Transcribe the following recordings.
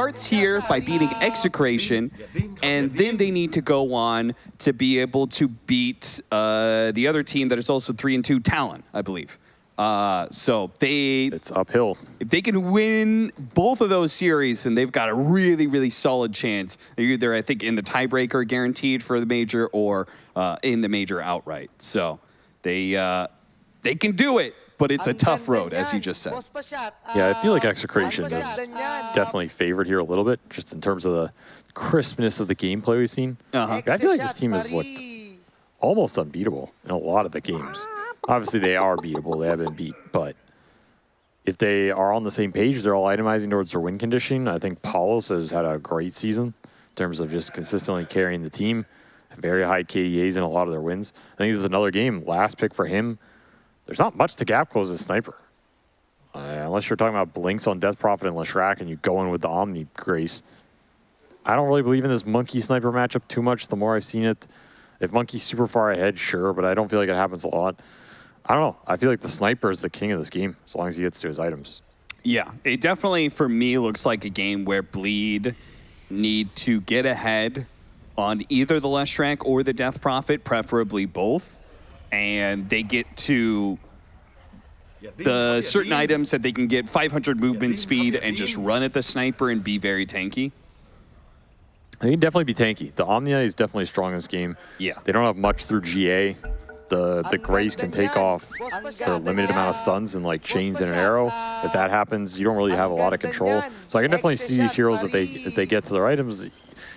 starts here by beating Execration, and then they need to go on to be able to beat uh, the other team that is also three and two, Talon, I believe. Uh, so they, It's uphill. if they can win both of those series, then they've got a really, really solid chance. They're either, I think, in the tiebreaker guaranteed for the major or uh, in the major outright. So they uh, they can do it, but it's a tough road, as you just said. Yeah, I feel like Execration is definitely favored here a little bit, just in terms of the crispness of the gameplay we've seen. Uh-huh. I feel like this team has looked almost unbeatable in a lot of the games. Obviously, they are beatable. They have been beat, but if they are on the same page, they're all itemizing towards their win condition. I think Palos has had a great season in terms of just consistently carrying the team. Very high KDAs in a lot of their wins. I think this is another game. Last pick for him. There's not much to gap close as sniper. Uh, unless you're talking about blinks on Death Prophet and Leshrac and you go in with the Omni Grace. I don't really believe in this Monkey Sniper matchup too much the more I've seen it. If Monkey's super far ahead, sure, but I don't feel like it happens a lot. I don't know. I feel like the Sniper is the king of this game as long as he gets to his items. Yeah, it definitely for me looks like a game where Bleed need to get ahead on either the Leshrac or the Death Prophet, preferably both, and they get to the certain items that they can get 500 movement speed and just run at the sniper and be very tanky. They can definitely be tanky. The Omnia is definitely strong in this game. Yeah. They don't have much through GA. The the Grace can take off their limited amount of stuns and like chains and an arrow. If that happens, you don't really have a lot of control. So I can definitely see these heroes if they if they get to their items,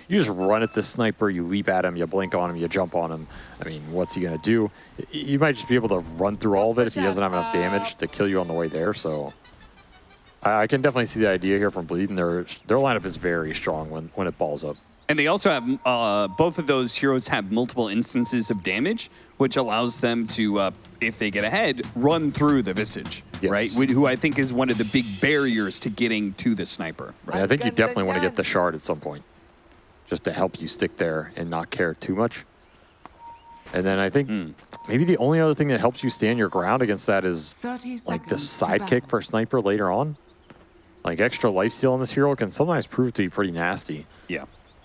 you just run at the sniper, you leap at him, you blink on him, you jump on him. I mean, what's he gonna do? You might just be able to run through all of it if he doesn't have enough damage to kill you on the way there. So I, I can definitely see the idea here from Bleed, and their their lineup is very strong when when it balls up. And they also have, uh, both of those heroes have multiple instances of damage, which allows them to, uh, if they get ahead, run through the Visage, Yes. right? Wh- Who I think is one of the big barriers to getting to the sniper. And I think you definitely want to get the shard at some point, just to help you stick there and not care too much. And then I think maybe the only other thing that helps you stand your ground against that is like the sidekick for sniper later on. Like extra lifesteal on this hero can sometimes prove to be pretty nasty. Yeah.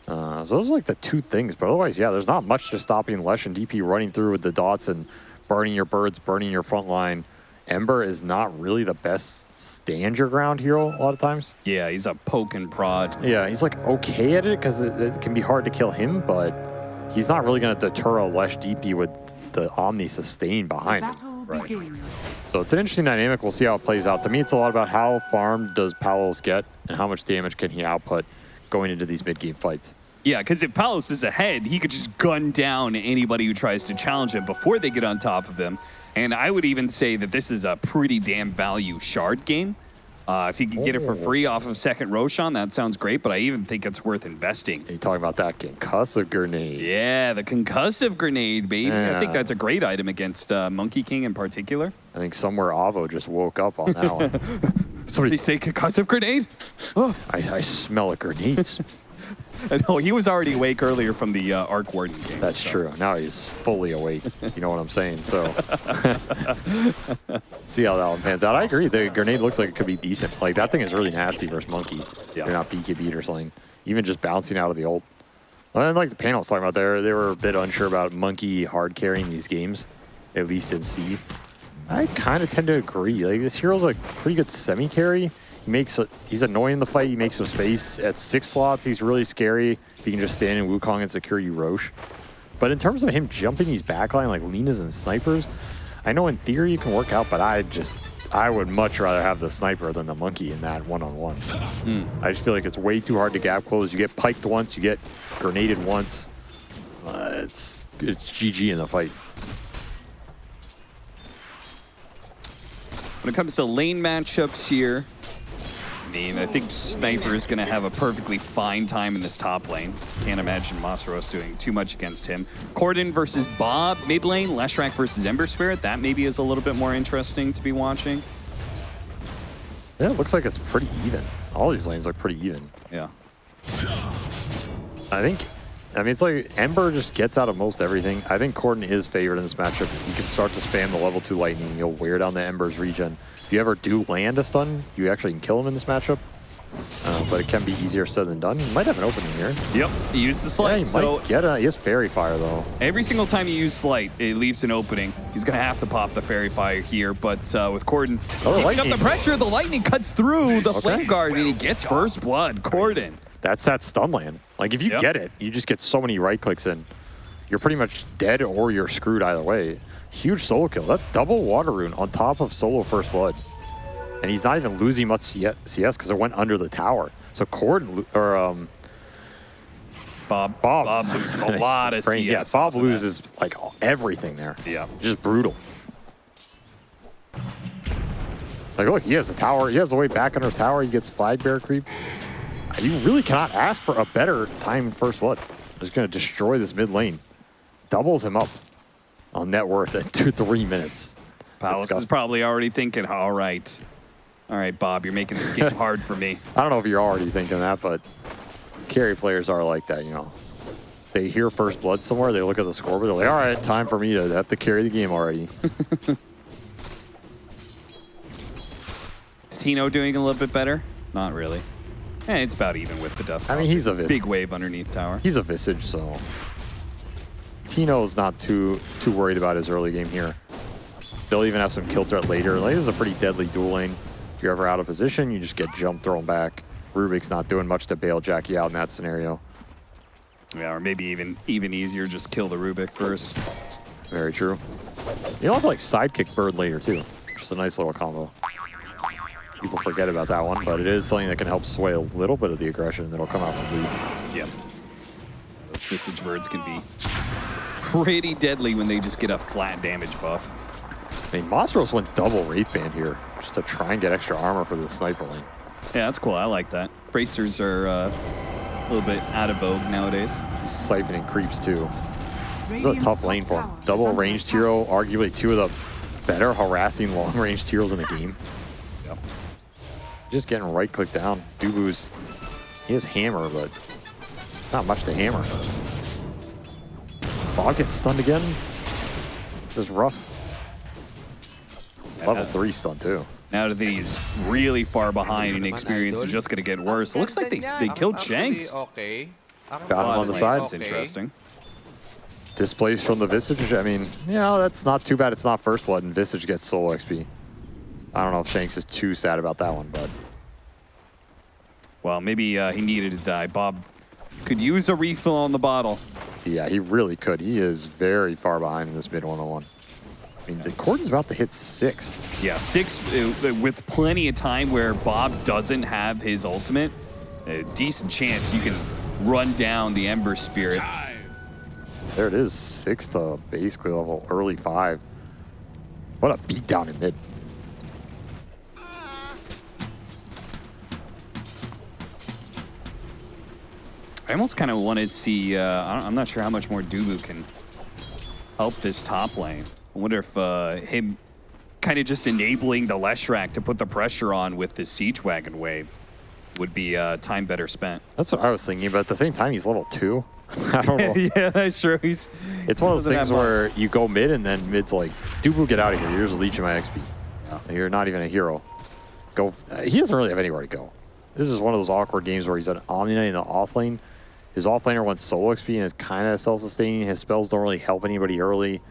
Uh, so those are like the two things. But otherwise, yeah, there's not much to stopping Lesh and DP running through with the dots and burning your birds, burning your front line. Ember is not really the best stand your ground hero a lot of times. Yeah, he's a poke and prod. Yeah, he's like okay at it because it, it can be hard to kill him, but he's not really going to deter a Lesh DP with the Omni sustain behind him. Right. So it's an interesting dynamic. We'll see how it plays out. To me, it's a lot about how farmed does Palos get and how much damage can he output going into these mid-game fights. Yeah, because if Palos is ahead, he could just gun down anybody who tries to challenge him before they get on top of him. And I would even say that this is a pretty damn value shard game. Uh, if you can get it for Oh. free off of second Roshan, that sounds great, but I even think it's worth investing. Are you talking about that concussive grenade? Yeah, the concussive grenade, baby. I think that's a great item against uh, Monkey King in particular. I think somewhere Avo just woke up on that one. Somebody say concussive grenade? Oh, I, I smell a grenades. no, he was already awake earlier from the uh, Arc Warden game. That's so. true. Now he's fully awake. You know what I'm saying? So see how that one pans out. I agree. The grenade looks like it could be decent. Like that thing is really nasty versus monkey. Yeah. You're not BKB or something. Even just bouncing out of the ult. And like the panel was talking about there, they were a bit unsure about monkey hard carrying these games, at least in SEA. I kind of tend to agree. Like this hero's a pretty good semi carry. He makes a, he's annoying in the fight. He makes some space at six slots. He's really scary. If He can just stand in Wukong and secure you Rosh. But in terms of him jumping these backline like Linas and snipers, I know in theory you can work out, but I just I would much rather have the sniper than the monkey in that one on one. I just feel like it's way too hard to gap close. You get piked once, you get grenaded once. Uh, it's it's GG in the fight. When it comes to lane matchups here, mean, I think Sniper is going to have a perfectly fine time in this top lane. Can't imagine Masaros doing too much against him. Corden versus Bob mid lane, Leshrac versus Ember Spirit. That maybe is a little bit more interesting to be watching. Yeah, it looks like it's pretty even. All these lanes look pretty even. Yeah. I think, I mean, it's like Ember just gets out of most everything. I think Corden is favored in this matchup. You can start to spam the level 2 lightning. You'll wear down the Ember's regen. If you ever do land a stun, you actually can kill him in this matchup. Uh, but it can be easier said than done. You might have an opening here. Yep. He used the Yeah, he so might get a. He has fairy fire though. every single time you use slight, it leaves an opening. He's gonna have to pop the fairy fire here, but uh, with Corden Oh, up the pressure, the lightning cuts through the Okay. flame guard and he gets first blood. Corden. That's that stun land. Like if you Yep. get it, you just get so many right clicks in. You're pretty much dead or you're screwed either way. Huge solo kill. That's double water rune on top of solo first blood. And he's not even losing much CS because it went under the tower. So Corden or um, Bob. Bob, Bob loses a lot of CS. Yeah, Bob of that. loses like everything there. Yeah. Just brutal. Like, look, he has the tower. He has the way back under his tower. He gets flag bear creep. You really cannot ask for a better time in first blood. Just going to destroy this mid lane. Doubles him up on net worth at two, three minutes. Palos is probably already thinking, all right. All right, Bob, you're making this game hard for me. I don't know if you're already thinking that, but carry players are like that, you know. They hear first blood somewhere, they look at the scoreboard, they're like, all right, time for me to have to carry the game already. Is Tino doing a little bit better? Not really. Eh, it's about even with the Duff. I mean, he's a vis- big wave underneath tower. He's a Visage, so Tino's not too too worried about his early game here. They'll even have some kill threat later. Like, this is a pretty deadly dueling. If you're ever out of position, you just get jump thrown back. Rubick's not doing much to bail Jackie out in that scenario. Yeah, or maybe even even easier, just kill the Rubik first. Very true. You'll have like sidekick bird later too. Just a nice little combo. People forget about that one, but it is something that can help sway a little bit of the aggression that'll come out from lead. Yeah. Those Visage birds can be pretty deadly when they just get a flat damage buff. I mean, Monstros went double Wraith Band here just to try and get extra armor for the sniper lane. Yeah, that's cool. I like that. Bracers are uh, a little bit out of vogue nowadays. Siphoning creeps too. This is a tough lane for him. Double ranged hero, arguably two of the better harassing long ranged heroes in the game. Yep. Just getting right click down. Dubu's, he has hammer, but not much to hammer. Bob gets stunned again. This is rough. Level Yeah. three stun too. Now that he's really far behind and experience is just going to get worse. Looks like they, they killed Shanks. Okay. Ang Got him on the side. That's interesting. Displaced from the Visage. I mean, yeah, that's not too bad. It's not first blood, and Visage gets solo XP. I don't know if Shanks is too sad about that one, but Well, maybe uh, he needed to die. Bob could use a refill on the bottle. Yeah, he really could. He is very far behind in this mid 101. I mean, the Corden's about to hit six. Yeah, six uh, with plenty of time where Bob doesn't have his ultimate. A decent chance you can run down the Ember Spirit. There it is, six to basically level early five. What a beatdown in mid. I almost kind of wanted to see. Uh, I don't- I'm not sure how much more Dubu can help this top lane. I wonder if uh, him kind of just enabling the Leshrac to put the pressure on with the Siege Wagon wave would be uh, time better spent. That's what I was thinking, but at the same time, he's level two. I don't know. yeah, that's true. He's It's one of those things where you go mid and then mid's like, Dubu, get out of here. You're just leeching my XP. You're not even a hero. Go. Uh, he doesn't really have anywhere to go. This is one of those awkward games where he's an Omni in the off lane. His off laner wants solo XP and is kind of self-sustaining. His spells don't really help anybody early.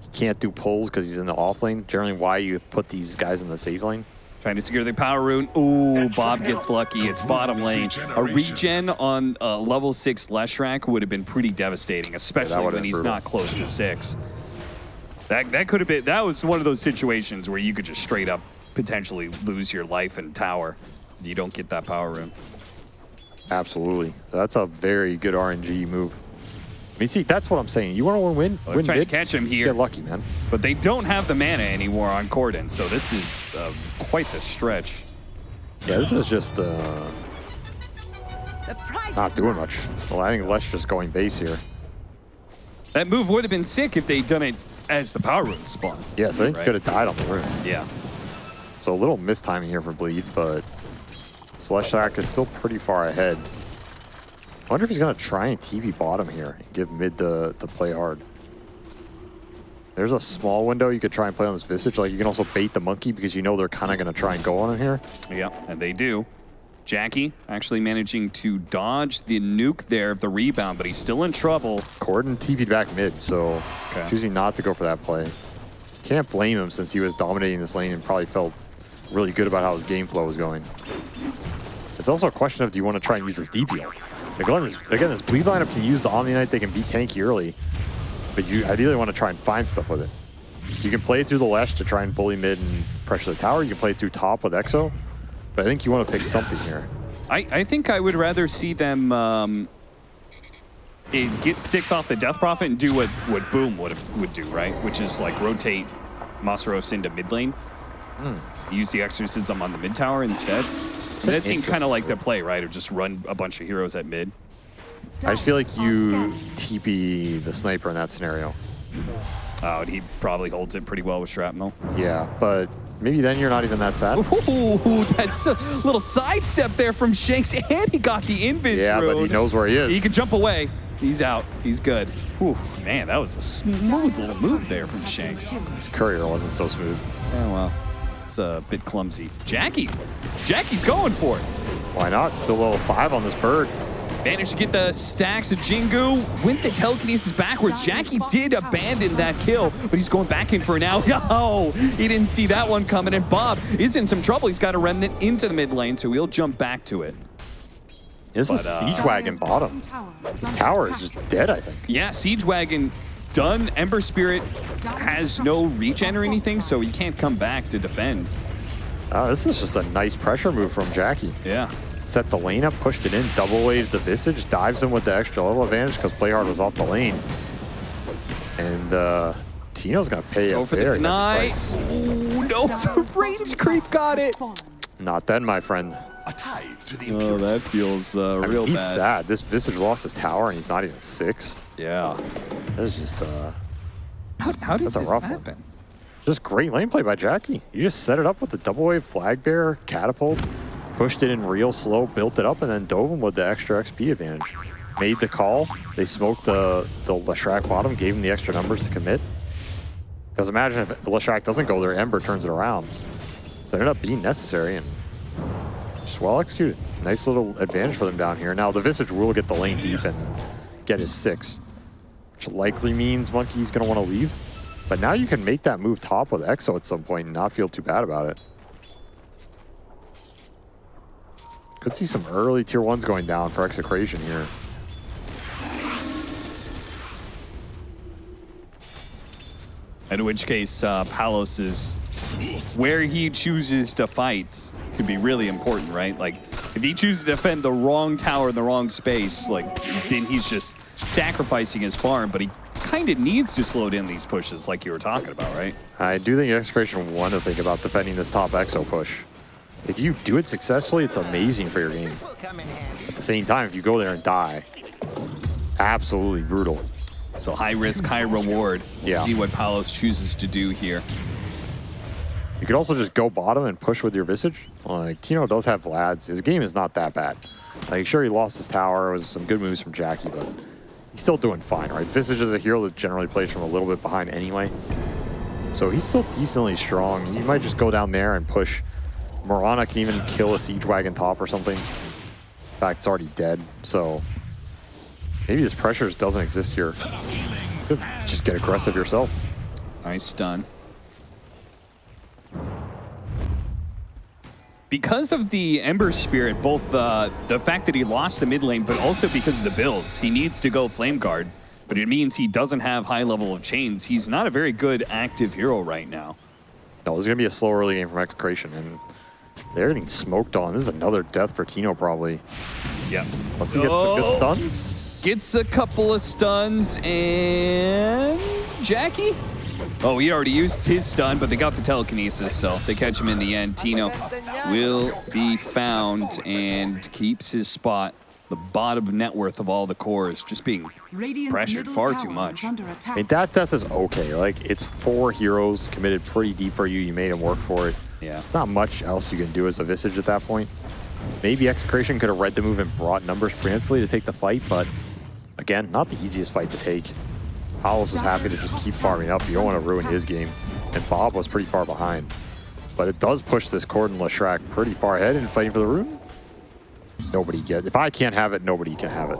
He can't do pulls because he's in the off lane. Generally, why you put these guys in the safe lane. Trying to secure the power rune. Ooh, Bob gets lucky. It's bottom lane. A regen on uh, level six Leshrac would have been pretty devastating, especially would've when he's brutal. not close to six. That that could have been. That was one of those situations where you could just straight up potentially lose your life and tower. if You don't get that power rune. Absolutely. That's a very good RNG move. I mean, see, that's what I'm saying. You want to win, Well, win they're trying mid? to catch him here. Get lucky, man. But they don't have the mana anymore on Corden, so this is uh, quite the stretch. Yeah, this is just uh, The prize not doing much. Well, I think Lesh just going base here. That move would have been sick if they'd done it as the power rune spawn. Yes, I think Right. he could have died on the rune. Yeah. So a little mistiming here for Bleed, but Celestiac is still pretty far ahead. I wonder if he's going to try and TP bottom here and give mid to, to play hard. There's a small window you could try and play on this Visage. Like, you can also bait the monkey because you know they're kind of going to try and go on it here. Yeah, and they do. Jackie actually managing to dodge the nuke there of the rebound, but he's still in trouble. Corden TP'd back mid, so Okay. choosing not to go for that play. Can't blame him since he was dominating this lane and probably felt really good about how his game flow was going. It's also a question of do you want to try and use this DPO? Again, this, again, this bleed lineup can use the Omni Knight, they can beat tanky early, but you ideally want to try and find stuff with it. You can play it through the Lesh to try and bully mid and pressure the tower. You can play it through top with Exo, but I think you want to pick something here. I, I think I would rather see them um, eh, get six off the Death Prophet and do what, what Boom would would do, right? Which is like rotate Masaros into mid lane. Use the Exorcism on the mid tower instead. That seemed kind of like the play, right? Of just run a bunch of heroes at mid. I just feel like you TP the sniper in that scenario. Oh, and he probably holds it pretty well with Shrapnel. Yeah, but maybe then you're not even that sad. Ooh, that's a little sidestep there from Shanks, and he got the invis Yeah, but he knows where he is. He can jump away. He's out. He's good. Whew, man, that was a smooth little move there from Shanks. His courier wasn't so smooth. Oh, well. It's a bit clumsy. Jackie. Jackie's going for it. Why not? Still level five on this bird. Managed to get the stacks of Jingu. Went the telekinesis backwards. Jackie did abandon that kill, but he's going back in for it now. Yo, he didn't see that one coming, and Bob is in some trouble. He's got a remnant into the mid lane, so he'll jump back to it. This is But, uh, Siege Wagon bottom. This tower is just dead, I think. Yeah, Siege Wagon done. Ember Spirit has no regen or anything, so he can't come back to defend. Oh, this is just a nice pressure move from Jackie. Yeah. Set the lane up, pushed it in, double waved the Visage, dives in with the extra level advantage because Playhard was off the lane. And uh, Tino's going to pay Go a for very price. Ooh, no, the range creep got it. Not then, my friend. A tithe to the Oh, impurity. that feels uh, I mean, real he's bad. sad. This Visage lost his tower and he's not even six. Yeah. This is just uh, How, how did That's a this rough one. just great lane play by Jackie. You just set it up with the double wave flag bearer, catapult, pushed it in real slow, built it up, and then dove him with the extra XP advantage. Made the call. They smoked the, the Leshrac bottom, gave him the extra numbers to commit. Because imagine if Leshrac doesn't go there, Ember turns it around. So it ended up being necessary and well executed. Nice little advantage for them down here. Now the Visage will get the lane deep and get his six, which likely means Monkey's going to want to leave. But now you can make that move top with Exo at some point and not feel too bad about it. Could see some early tier ones going down for Execration here. In which case, uh, Palos is where he chooses to fight could be really important, right? Like, if he chooses to defend the wrong tower in the wrong space, like, then he's just sacrificing his farm, but he kind of needs to slow down these pushes like you were talking about, right? I do think Execration want to think about defending this top Exo push. If you do it successfully, it's amazing for your game. At the same time, if you go there and die, absolutely brutal. So high risk, high reward. We'll Yeah. see what Palos chooses to do here. You could also just go bottom and push with your Visage. Like, Tino does have Vlads. His game is not that bad. Like, sure, he lost his tower. It was some good moves from Jackie, but he's still doing fine, right? Visage is a hero that generally plays from a little bit behind anyway. So he's still decently strong. You might just go down there and push. Mirana can even kill a Siege Wagon top or something. In fact, it's already dead, so maybe this pressure doesn't exist here. Just get aggressive yourself. Nice stun. Because of the Ember Spirit, both uh, the fact that he lost the mid lane, but also because of the builds, he needs to go Flame Guard. But it means he doesn't have high level of chains. He's not a very good active hero right now. No, this is going to be a slow early game from Execration, and they're getting smoked on. This is another death for Tino, probably. Yeah. Unless he gets some Oh. good stuns. Gets a couple of stuns and Jackie. Oh, he already used his stun, but they got the telekinesis, so they catch him in the end. Tino will be found and keeps his spot. The bottom net worth of all the cores just being Radiant's pressured far too much. is. I mean, that death is okay. Like, it's four heroes committed pretty deep for you. You made him work for it. Yeah. Not much else you can do as a Visage at that point. Maybe Execration could have read the move and brought numbers preemptively to take the fight, but again, not the easiest fight to take. Palos is happy to just keep farming up. You don't want to ruin his game. And Bob was pretty far behind. But it does push this Corden Leshrac pretty far ahead and fighting for the rune. nobody get. If I can't have it, nobody can have it.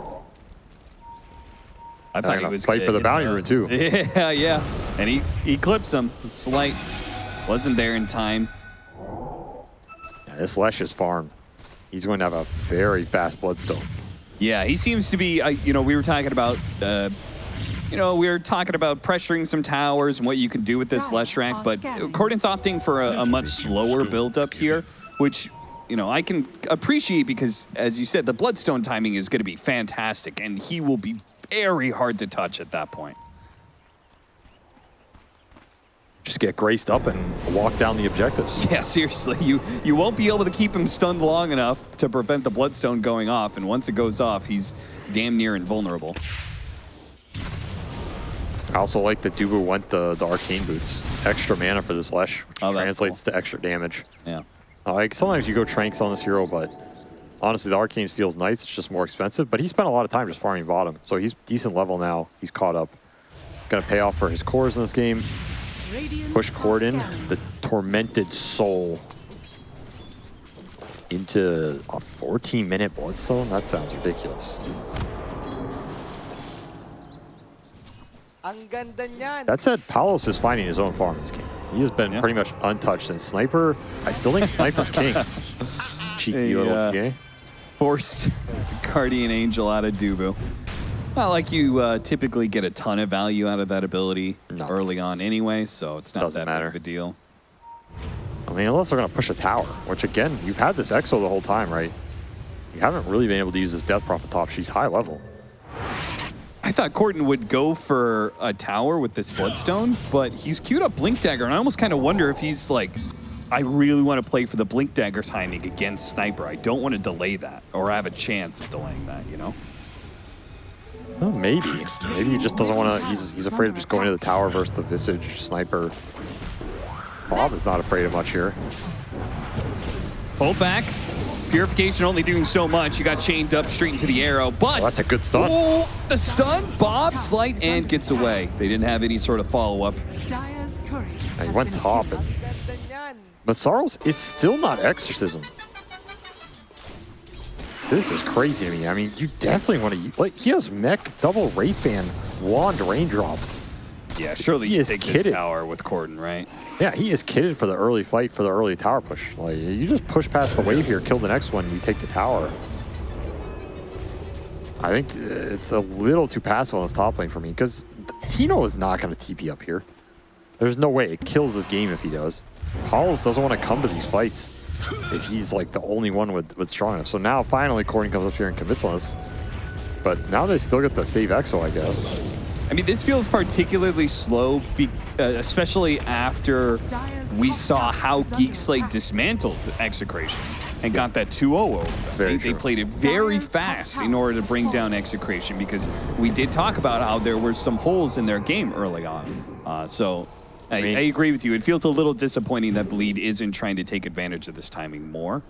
I thought he was fight for the bounty rune too. Yeah, yeah, and he he clips him. Slight wasn't there in time. Yeah, this Lesh is farmed. He's going to have a very fast Bloodstone. Yeah, he seems to be. Uh, you know, we were talking about. Uh, you know, we were talking about pressuring some towers and what you can do with this Leshrac, oh, but Corden's opting for a, a much slower build up here, which you know, I can appreciate because, as you said, the Bloodstone timing is going to be fantastic, and he will be very hard to touch at that point. Just get graced up and walk down the objectives. Yeah, seriously, you you won't be able to keep him stunned long enough to prevent the Bloodstone going off, and once it goes off, he's damn near invulnerable. I also like that Dubu went the, the Arcane Boots. Extra mana for this Lesh, which Oh, translates cool. to extra damage. Yeah. Uh, Like sometimes you go Tranks on this hero, but honestly, the Arcanes feels nice. It's just more expensive. But he spent a lot of time just farming bottom, so he's decent level now. He's caught up. It's gonna pay off for his cores in this game. Radiant Push Cord in, scanning. the tormented soul into a 14 minute Bloodstone. That sounds ridiculous. Ang ganda niyan. That said, Palos is finding his own farm in this game. He has been Yeah. pretty much untouched. And Sniper, I still think Sniper's king. Cheeky Hey, little uh, GA. Forced Guardian Angel out of Dubu. Not like you uh, typically get a ton of value out of that ability No. early on anyway, so it's not Doesn't that big matter. of a deal. I mean, unless they're going to push a tower, which again, you've had this Exo the whole time, right? You haven't really been able to use this Death Prophet top. She's high level. I thought Corden would go for a tower with this Bloodstone, but he's queued up Blink Dagger, and I almost kind of wonder if he's like, I really want to play for the Blink Dagger timing against Sniper. I don't want to delay that, or have a chance of delaying that, you know? Well, maybe. Maybe he just doesn't want to. He's, he's afraid of just going to the tower versus the Visage Sniper. Bob is not afraid of much here. Hold back. Purification only doing so much. You got chained up straight into the arrow, but Well, that's a good stun. Oh, the stun. Bob slight and gets away. They didn't have any sort of follow up. Dire's he went top killed. and- Ang. Masaros is still not Exorcism. This is crazy to me. I mean, you definitely want to. Like, he has Mech, Double Wraith Band, Wand, Raindrop. Yeah, surely He is a kid this tower with Corden, right? Yeah, he is kitted for the early fight, for the early tower push. Like, you just push past the wave here, kill the next one, you take the tower. I think it's a little too passive on this top lane for me, because Tino is not going to TP up here. There's no way. It kills this game if he does. Palos doesn't want to come to these fights if he's like the only one with, with strong enough. So now finally Corden comes up here and commits on us. But now they still get the save Exo, I guess. I mean, this feels particularly slow, be, uh, especially after we saw how how is under Geek Slate dismantled Execration and got that 2-0 over. they, they played it very fast in order to bring down. Execration because we did talk about how there were some holes in their game early on. Uh, so I, mean- I agree with you. It feels a little disappointing that Bleed isn't trying to take advantage of this timing more.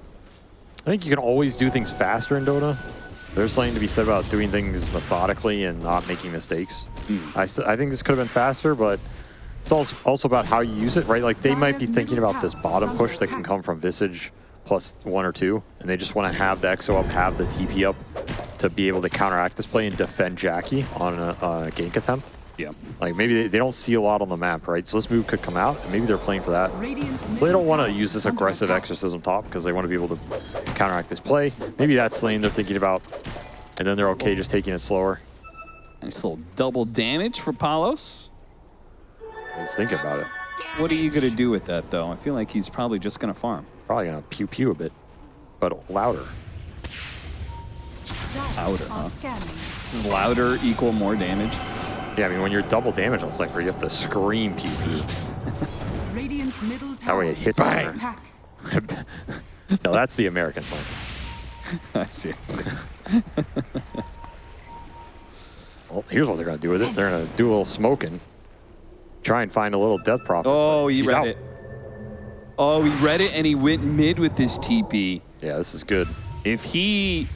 I think you can always do things faster in Dota. There's something to be said about doing things methodically and not making mistakes. Hmm. I, st- I think this could have been faster, but it's also, also about how you use it, right? Like they might be thinking about this bottom push that can come from Visage plus one or two, and they just want to have the EXO up, have the TP up to be able to counteract this play and defend Jackie on a, a gank attempt. Yeah. Like maybe they, they don't see a lot on the map, right? So this move could come out, and maybe they're playing for that. So they don't want to use this aggressive exorcism top because they want to be able to counteract this play. Maybe that's the lane they're thinking about, and then they're okay just taking it slower. Nice little double damage for Palos. Let's think about it. What are you going to do with that, though? I feel like he's probably just going to farm. Probably gonna pew pew a bit, but louder. Louder, are huh? Does louder equal more damage? Yeah, I mean when you're double damage on Sniper, you have to scream pew pew. Radiant's middle tower way it hits is under harder. attack. no, that's the American Sniper. I see. I see. Well, here's what they're gonna do with it. They're gonna do a little smoking, try and find a little death prophet. Oh, but he read out. it. Oh, he read it and he went mid with this TP. Yeah, this is good. If he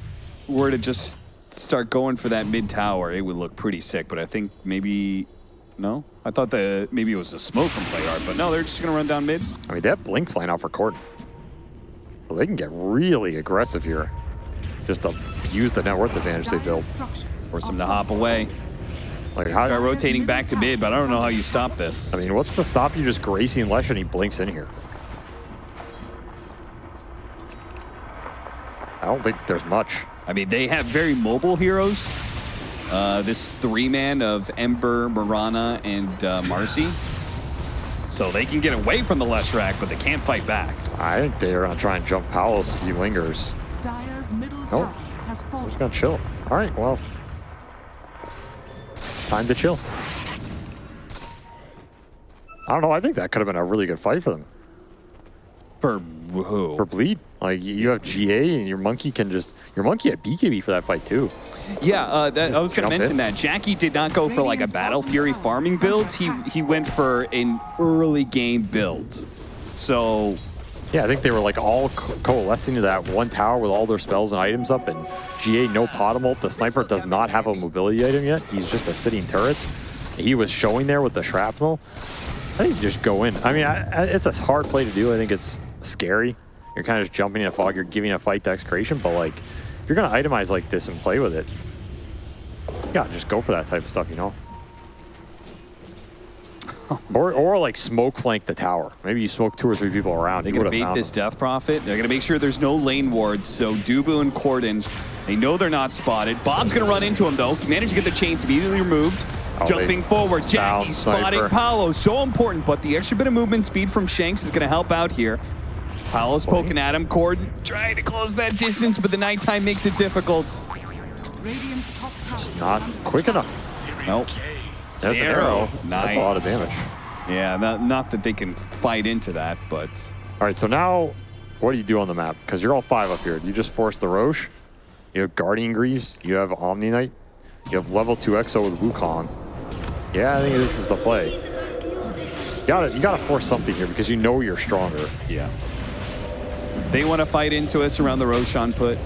were to just start going for that mid tower, it would look pretty sick. But I think maybe no. I thought that maybe it was a smoke from Playhard, but no, they're just gonna run down mid. I mean, they have Blink flying out for Corden. Well, they can get really aggressive here. just to use the net worth advantage they built. Force him to hop away. Like, how, Start rotating back to mid, but I don't know how you stop this. I mean, what's to stop you just gracing Lesh and he blinks in here? I don't think there's much. I mean, they have very mobile heroes. Uh, this three-man of Ember, Mirana, and uh, Marci. So they can get away from the Leshrac, but they can't fight back. I think they're going to try and jump Palos if he lingers. Dire's middle Nope. has fallen. just going to chill. All right, well. Time to chill. I don't know. I think that could have been a really good fight for them. For who? For Bleed. Like, you have GA and your Monkey can just... Your Monkey had BKB for that fight, too. Yeah, uh, that, I was going to mention in. that. Jackie did not go for like a Battle Fury farming build. He, he went for an early game build. So Yeah, I think they were like all co- coalescing to that one tower with all their spells and items up. And GA no Potamult. The sniper does not have a mobility item yet. He's just a sitting turret. He was showing there with the shrapnel. I think you just go in. I mean, I, I, it's a hard play to do. I think it's scary. You're kind of just jumping in a fog. You're giving a fight to Execration. But like, if you're gonna itemize like this and play with it, yeah, just go for that type of stuff. You know. Or, or like smoke flank the tower. Maybe you smoke two or three people around. they're going to bait this them. Death Prophet. They're going to make sure there's no lane wards. So Dubu and Corden, they know they're not spotted. Bob's going to run into him though. Managed to get the chains immediately removed. Oh, Jumping forward, Jackie spotting. Paolo. So important, but the extra bit of movement speed from Shanks is going to help out here. Paolo's poking at him. Corden trying to close that distance, but the nighttime makes it difficult. Radiant's top tower. Not quick enough. Nope. That's an Arrow. arrow. That's a lot of damage. Yeah, not, not that they can fight into that, but All right, so now what do you do on the map? Because you're all five up here. You just force the Rosh. You have Guardian Greaves. You have Omni Knight. You have level 2 EXO with Wukong. Yeah, I think this is the play. You gotta, you gotta force something here because you know you're stronger. yeah. They want to fight into us around the Roshan put.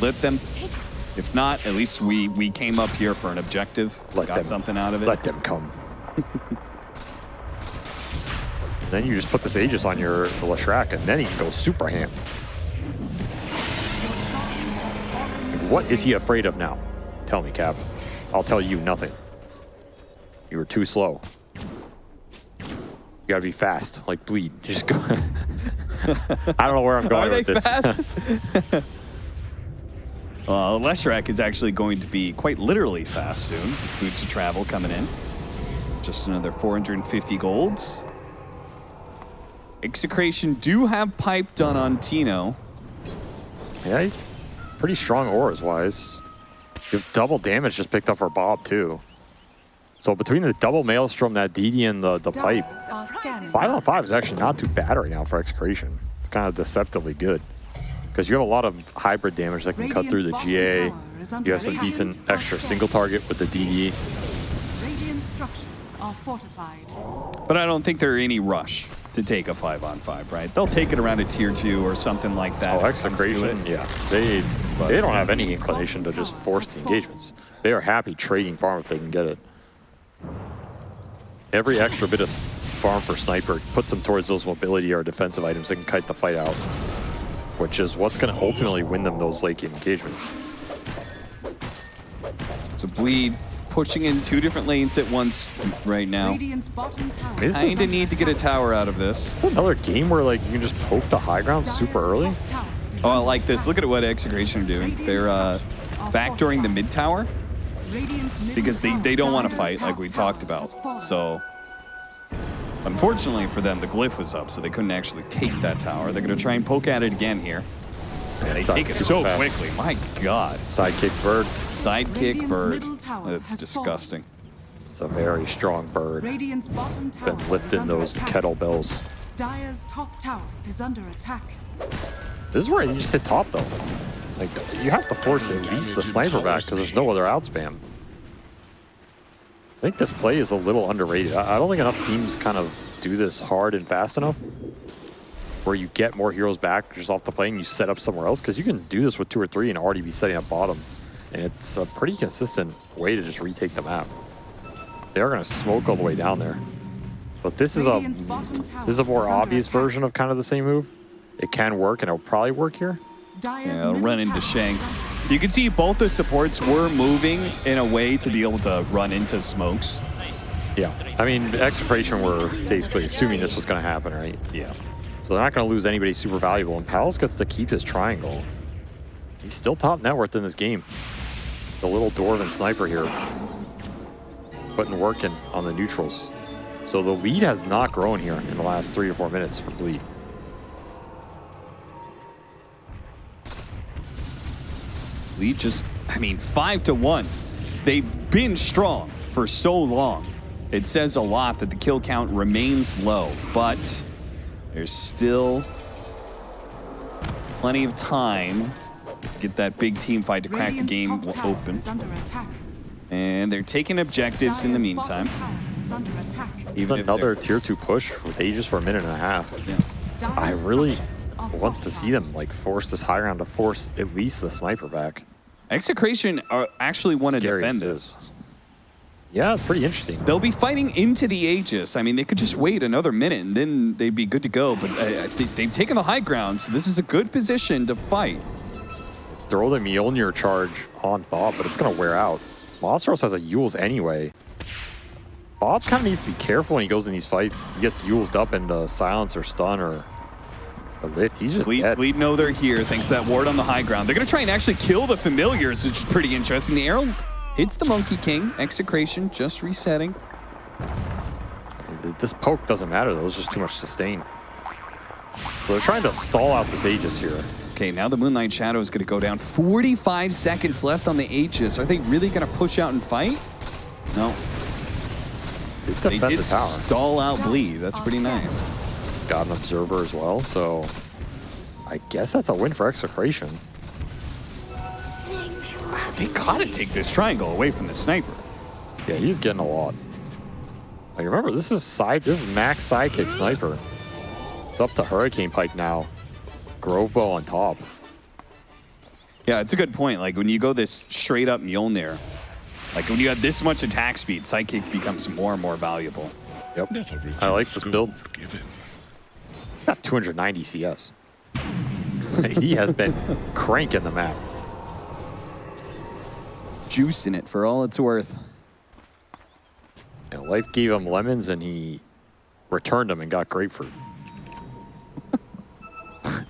Let them. If not, at least we we came up here for an objective. Let got them- something out of it. Let them come. then you just put this Aegis on your Leshrac, and then he can go super ham. What is he afraid of now? Tell me, Cap. I'll tell you nothing. You were too slow. You gotta be fast, like bleed. Just go. I don't know where I'm going Are they with this. fast? uh, Leshrac is actually going to be quite literally fast soon. Boots of travel coming in. Just another 450 golds. Execration do have pipe done on Tino. yeah, he's pretty strong auras wise. You have double damage just picked up for Bob too. So between the double maelstrom, that DD, and the, the pipe, five on five is actually not too bad right now for Execration. It's kind of deceptively good. Because you have a lot of hybrid damage that can cut through the GA. bottom tower is under You have some decent extra single target with the DD. Radiant structures are fortified. But I don't think they're any rush to take a five on five, right? They'll take it around a tier two or something like that. Oh, if it comes to Execration, yeah. They they don't have any inclination to just force the engagements. They are happy trading farm if they can get it. Every extra bit of farm for Sniper puts them towards those mobility or defensive items that can kite the fight out. Which is what's going to ultimately win them those late game engagements. So bleed pushing in two different lanes at once right now. Tower. This I is- kinda need to get a tower out of this. Another game where like you can just poke the high ground super early. top tower is Oh, I like this. Look at what Execration are doing. They're uh, back during the mid tower Radiant's middle because they, they don't want to fight like we talked about. So unfortunately for them, the glyph was up, so they couldn't actually take that tower. They're going to try and poke at it again here. And they take it so fast. quickly. My God. Sidekick bird. Sidekick bird. middle That's has disgusting. It's a very strong bird. Radiant's bottom tower Been lifting those attack. kettlebells. Dire's top tower is under attack. This is where you just hit top though. Like you have to force at least the sniper back because there's no other out spam. I think this play is a little underrated. I I don't think enough teams kind of do this hard and fast enough. Where you get more heroes back just off the play and you set up somewhere else because you can do this with two or three and already be setting up bottom. And it's a pretty consistent way to just retake the map. They are going to smoke all the way down there. But this is a Radiant's bottom tower this is a more obvious version of kind of the same move. It can work and it'll probably work here. Dire's Yeah, run into Shanks. You can see both the supports were moving in a way to be able to run into smokes. Yeah. I mean, Execration were basically assuming this was going to happen, right? Yeah. So they're not going to lose anybody super valuable. And Palos gets to keep his triangle. He's still top net worth in this game. The little Dwarven sniper here. Putting work in on the neutrals. So the lead has not grown here in the last three or four minutes for Bleed. We just, I mean, five to one. They've been strong for so long. It says a lot that the kill count remains low, but there's still plenty of time to get that big team fight to crack the game open. is under attack. And they're taking objectives in the meantime. tower is under attack. Even Another tier two push with Aegis for a minute and a half. yeah. I Dire's really structures are want to see them like force this high ground to force at least the sniper back. Execration are actually want to defend as this. Yeah, it's pretty interesting. They'll be fighting into the Aegis. I mean, they could just wait another minute and then they'd be good to go. But uh, they've taken the high ground, so this is a good position to fight. Throw the Mjolnir charge on Bob, but it's going to wear out. Monstros has a Eul's anyway. Bob kind of needs to be careful when he goes in these fights. He gets Yulesed up into silence or stun or a lift. He's just Bleed, dead. Bleed know they're here thanks to that ward on the high ground. They're going to try and actually kill the familiars, which is pretty interesting. The arrow hits the Monkey King. Execration just resetting. This poke doesn't matter though. It's just too much sustain. So they're trying to stall out this Aegis here. Okay, now the Moonlight Shadow is going to go down. 45 seconds left on the Aegis. Are they really going to push out and fight? No. Did They did the tower. stall out Bleed. That's pretty nice. Got an observer as well, so I guess that's a win for Execration. They got to take this triangle away from the sniper. Yeah, he's getting a lot. Like remember, this is side this is max sidekick sniper. It's up to Hurricane Pike now. Grove Bow on top. Yeah, it's a good point. Like when you go this straight up Mjolnir, like when you have this much attack speed, Sidekick becomes more and more valuable. Yep. I like this build. forgive it. Got 290 CS. he has been cranking the map. Juice in it for all it's worth. And life gave him lemons and he returned them and got grapefruit. all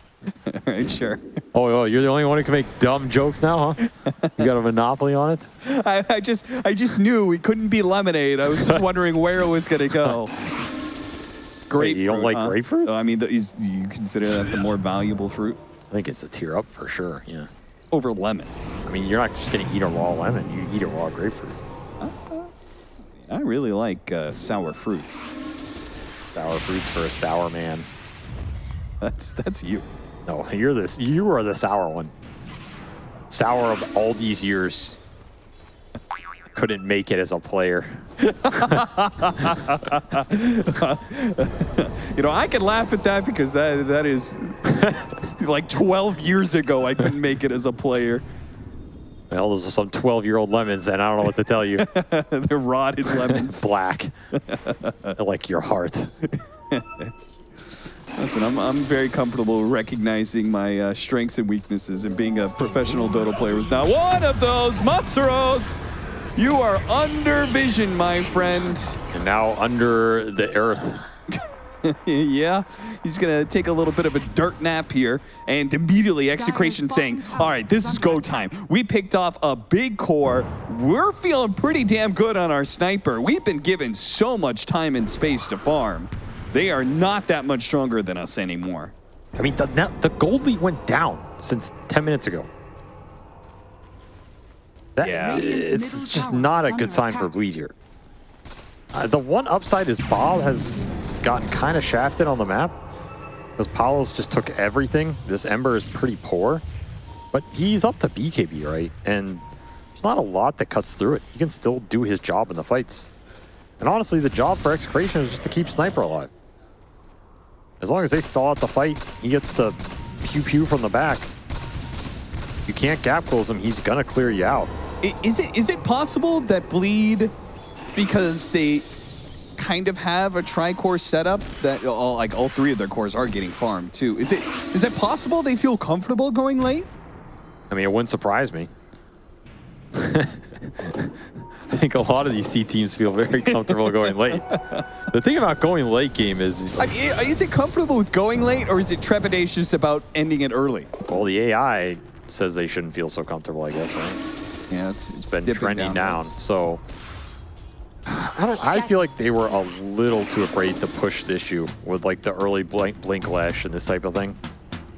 right, sure. Oh, oh, you're the only one who can make dumb jokes now, huh? You got a monopoly on it? I, I just I just knew we couldn't be lemonade. I was just wondering where it was gonna go. Grapefruit. you don't like huh? grapefruit? I mean, the, is, do you consider that the more valuable fruit I think it's a tier up for sure, yeah. over lemons? I mean, you're not just going to eat a raw lemon. You eat a raw grapefruit. I really like uh, sour fruits. Sour fruits for a sour man. That's that's you. No, you're this. You are the sour one. Sour of all these years. Couldn't make it as a player. You know, I can laugh at that because that that is like 12 years ago. I couldn't make it as a player. Well, those are some 12 year old lemons, and I don't know what to tell you. They're rotted lemons. Black. like your heart. Listen, I'm, I'm very comfortable recognizing my uh, strengths and weaknesses, and being a professional Dota player was not one of those. Matsuros, you are under vision, my friend. And now under the earth. yeah, he's gonna take a little bit of a dirt nap here, and immediately execration saying, "All right, this is go time. We picked off a big core. We're feeling pretty damn good on our sniper. We've been given so much time and space to farm. They are not that much stronger than us anymore." I mean, the, now, the gold lead went down since 10 minutes ago. That, Yeah. It's middle just not a good under sign for attack. Bleed here. Uh, the one upside is Bob has gotten kind of shafted on the map. Because Palos just took everything. This Ember is pretty poor. But he's up to BKB, right? And there's not a lot that cuts through it. He can still do his job in the fights. And honestly, the job for Execration is just to keep Sniper alive. As long as they stall out the fight, he gets to pew pew from the back. You can't gap close him, he's gonna clear you out. Is it is it possible that bleed because they kind of have a tri-core setup that all like all three of their cores are getting farmed too? Is it is it possible they feel comfortable going late? I mean, it wouldn't surprise me. I think a lot of these SEA teams feel very comfortable going late. The thing about going late game is, I mean, is it comfortable with going late, or is it trepidatious about ending it early? well, the AI says they shouldn't feel so comfortable, I guess, right? Yeah, it's, it's It's been trending down. down. So I don't. I feel like they were a little too afraid to push the issue with like the early blink, blink lash and this type of thing.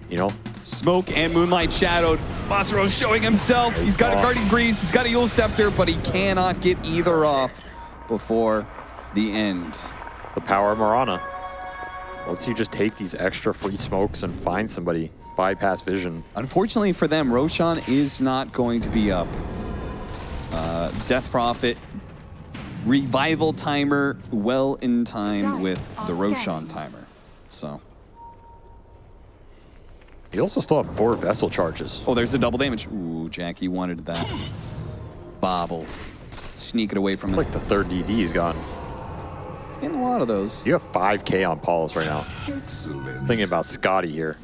You know, Smoke and Moonlight shadowed. Masaro showing himself. He's got a. Guardian Greaves. He's got a Eul's Scepter, but he cannot get either off before the end. the power of Mirana. Once you just take these extra free smokes and find somebody, bypass vision. Unfortunately for them, Roshan is not going to be up. Uh, Death Prophet, revival timer, well in time Dying with are the Roshan scanning. timer. So, You also still have four vessel charges. oh, there's a double damage. Ooh, Jackie wanted that. Bobble. Sneak it away from It's him. like the third DD he's gone. It's getting a lot of those. You have 5k on Palos right now. Thinking about Scotty here.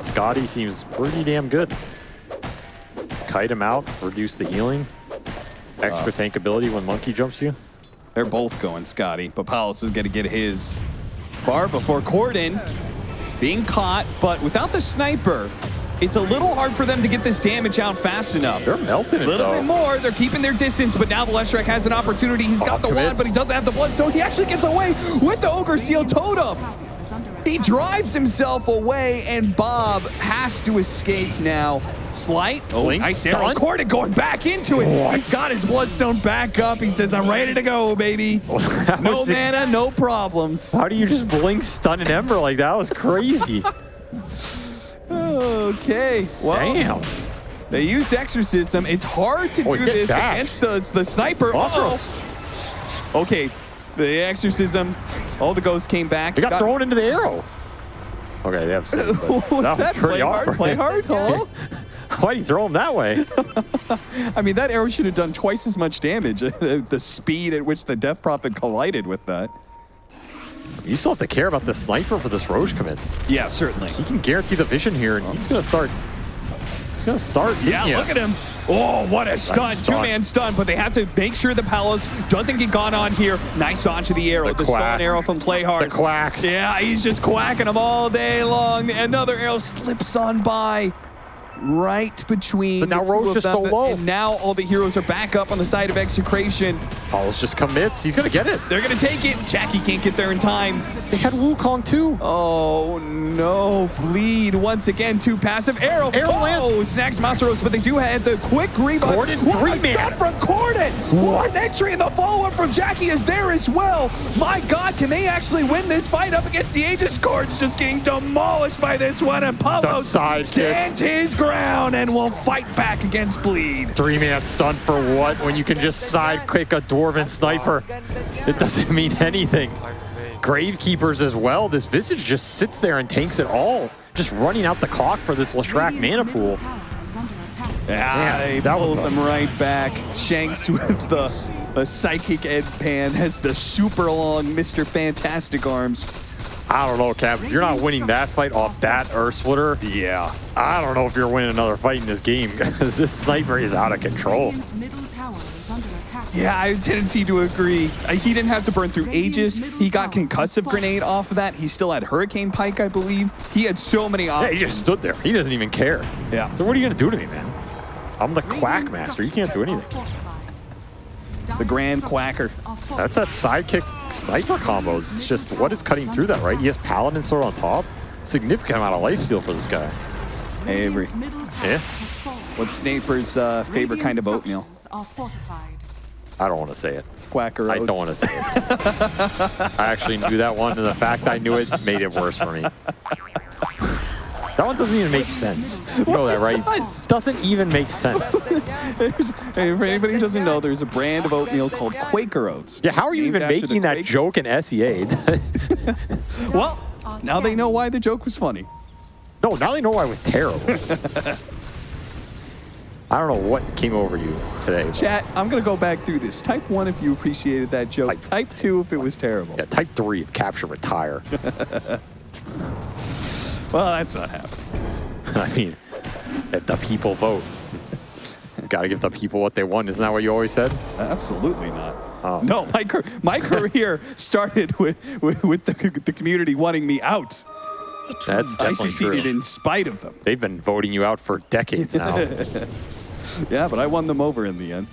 Scotty seems pretty damn good. Kite him out, reduce the healing. Extra tank ability when Monkey jumps you. They're both going Scotty, but Palos is going to get his bar before Corden being caught, but without the sniper, it's a little hard for them to get this damage out fast enough. They're melting A little though. bit more. They're keeping their distance, but now the Leshrac has an opportunity. He's got Bob the wand, but he doesn't have the blood, so He actually gets away with the Ogre Seal Totem. Tower is under He drives himself away, and Bob has to escape now. Slight. Oh, Blink, nice arrow. stun. Corden going back into it. What? He's got his bloodstone back up. He says, I'm ready to go, baby. No was a- mana, no problems. How do you just blink, stun, and ember like that? That was crazy. Okay. Well, Damn. they use exorcism. It's hard to Oh, do this dashed. against the, the sniper. Uh-oh. Okay. The exorcism. All the ghosts came back. They got, thrown into the arrow. Okay, they have save, Was that was that pretty play hard? Play hard, huh? Why'd he throw him that way? I mean, that arrow should have done twice as much damage. the speed at which the Death Prophet collided with that. You still have to care about the sniper for this Rosh commit. Yeah, certainly. He can guarantee the vision here, and he's gonna start. He's gonna start. Yeah, look at him. Oh, what a stun. stun. Two-man stun, but they have to make sure the Palos doesn't get gone on here. Nice dodge to the arrow. The The, stun arrow from Playhard. The quacks. Yeah, he's just quacking them all day long. Another arrow slips on by right between But now the two Rosh is so low. And now all the heroes are back up on the side of Execration. Palos just commits. He's gonna get it. They're going to take it. Jackie can't get there in time. They had Wukong too. Oh no, bleed once again. Two passive arrow. Arrow oh, lands. snacks Masaros, but they do have the quick rebound. Corden, What three a man. stun from Corden. What entry and the follow up from Jackie is there as well. My God, can they actually win this fight up against the Aegis? Cord's just getting demolished by this one, and Pablo sidekick. stands his ground and will fight back against bleed. Three man stun for what? When you can just sidekick a dwarven sniper, it doesn't mean anything. Gravekeepers as well. This visage just sits there and tanks it all, just running out the clock for this Leshrac Radiant's mana pool. tower is under attack. Yeah, Man, they that was pulled them right back. Shanks with the, the psychic Ed Pan has the super long Mr. Fantastic arms. I don't know, Cap. If you're not winning that fight off that Earth Splitter, Yeah. I don't know if you're winning another fight in this game because this sniper is out of control. Radiant's middle tower is under attack. Yeah, I have a tendency to agree. Uh, he didn't have to burn through Radiant's Aegis. He got concussive grenade off of that. He still had Hurricane Pike, I believe. He had so many Yeah, he just stood there. He doesn't even care. Yeah. So what are you gonna do to me, man? I'm the Quack Master. You can't do anything. Fortified. The Grand Quacker. That's that sidekick sniper combo. It's just what is cutting through that, right? He has Paladin Sword on top. Significant amount of lifesteal for this guy. Hey, Avery. Radiant's middle tower Yeah. has fallen. What's Sniper's uh, favorite kind of oatmeal? structures I don't want to say it. Quacker I don't want to say it. I actually knew that one, and the fact I knew it made it worse for me. That one doesn't even make sense. You know that, right? does. Doesn't even make sense. Hey, for anybody who doesn't know, there's a brand of oatmeal called Quaker Oats. Yeah, how are you even making that joke in SEA? Well, now they know why the joke was funny. no, now they know why it was terrible. I don't know what came over you today. but- Chat, I'm going to go back through this. Type 1 if you appreciated that joke. Type- Type 2 if it was terrible. Yeah, type three if capture retire. Well, that's not happening. I mean, If the people vote. Got to give the people what they want. Isn't that what you always said? Absolutely not. Oh. No, my my career started with with, with the, the community wanting me out. That's I succeeded true. in spite of them. They've been voting you out for decades now. Yeah, but I won them over in the end.